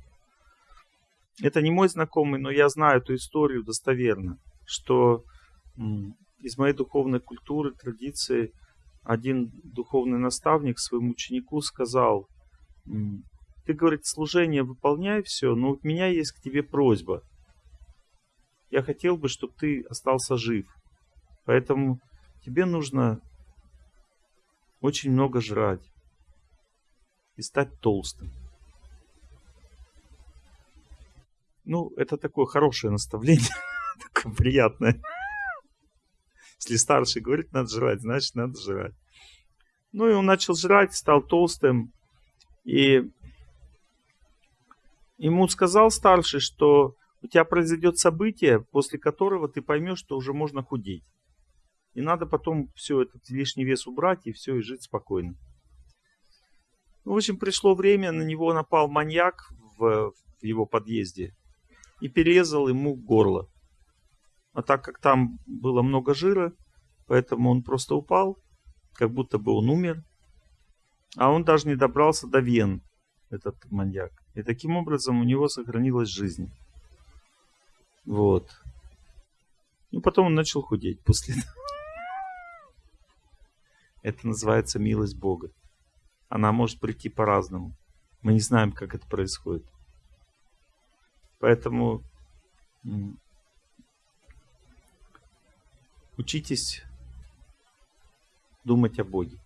Это не мой знакомый, но я знаю эту историю достоверно, что из моей духовной культуры, традиции, один духовный наставник своему ученику сказал, ты, говорит, служение выполняй все, но у меня есть к тебе просьба. Я хотел бы, чтобы ты остался жив. Поэтому тебе нужно очень много жрать и стать толстым. Ну, это такое хорошее наставление, такое приятное. Если старший говорит, надо жрать, значит, надо жрать. Ну, и он начал жрать, стал толстым. И ему сказал старший, что у тебя произойдет событие, после которого ты поймешь, что уже можно худеть. И надо потом все этот лишний вес убрать и все, и жить спокойно. Ну, в общем, пришло время, на него напал маньяк в, в его подъезде и перерезал ему горло. А так как там было много жира, поэтому он просто упал, как будто бы он умер. А он даже не добрался до вен, этот маньяк. И таким образом у него сохранилась жизнь. Вот. И потом он начал худеть после этого. Это называется милость Бога. Она может прийти по-разному. Мы не знаем, как это происходит. Поэтому учитесь думать о Боге.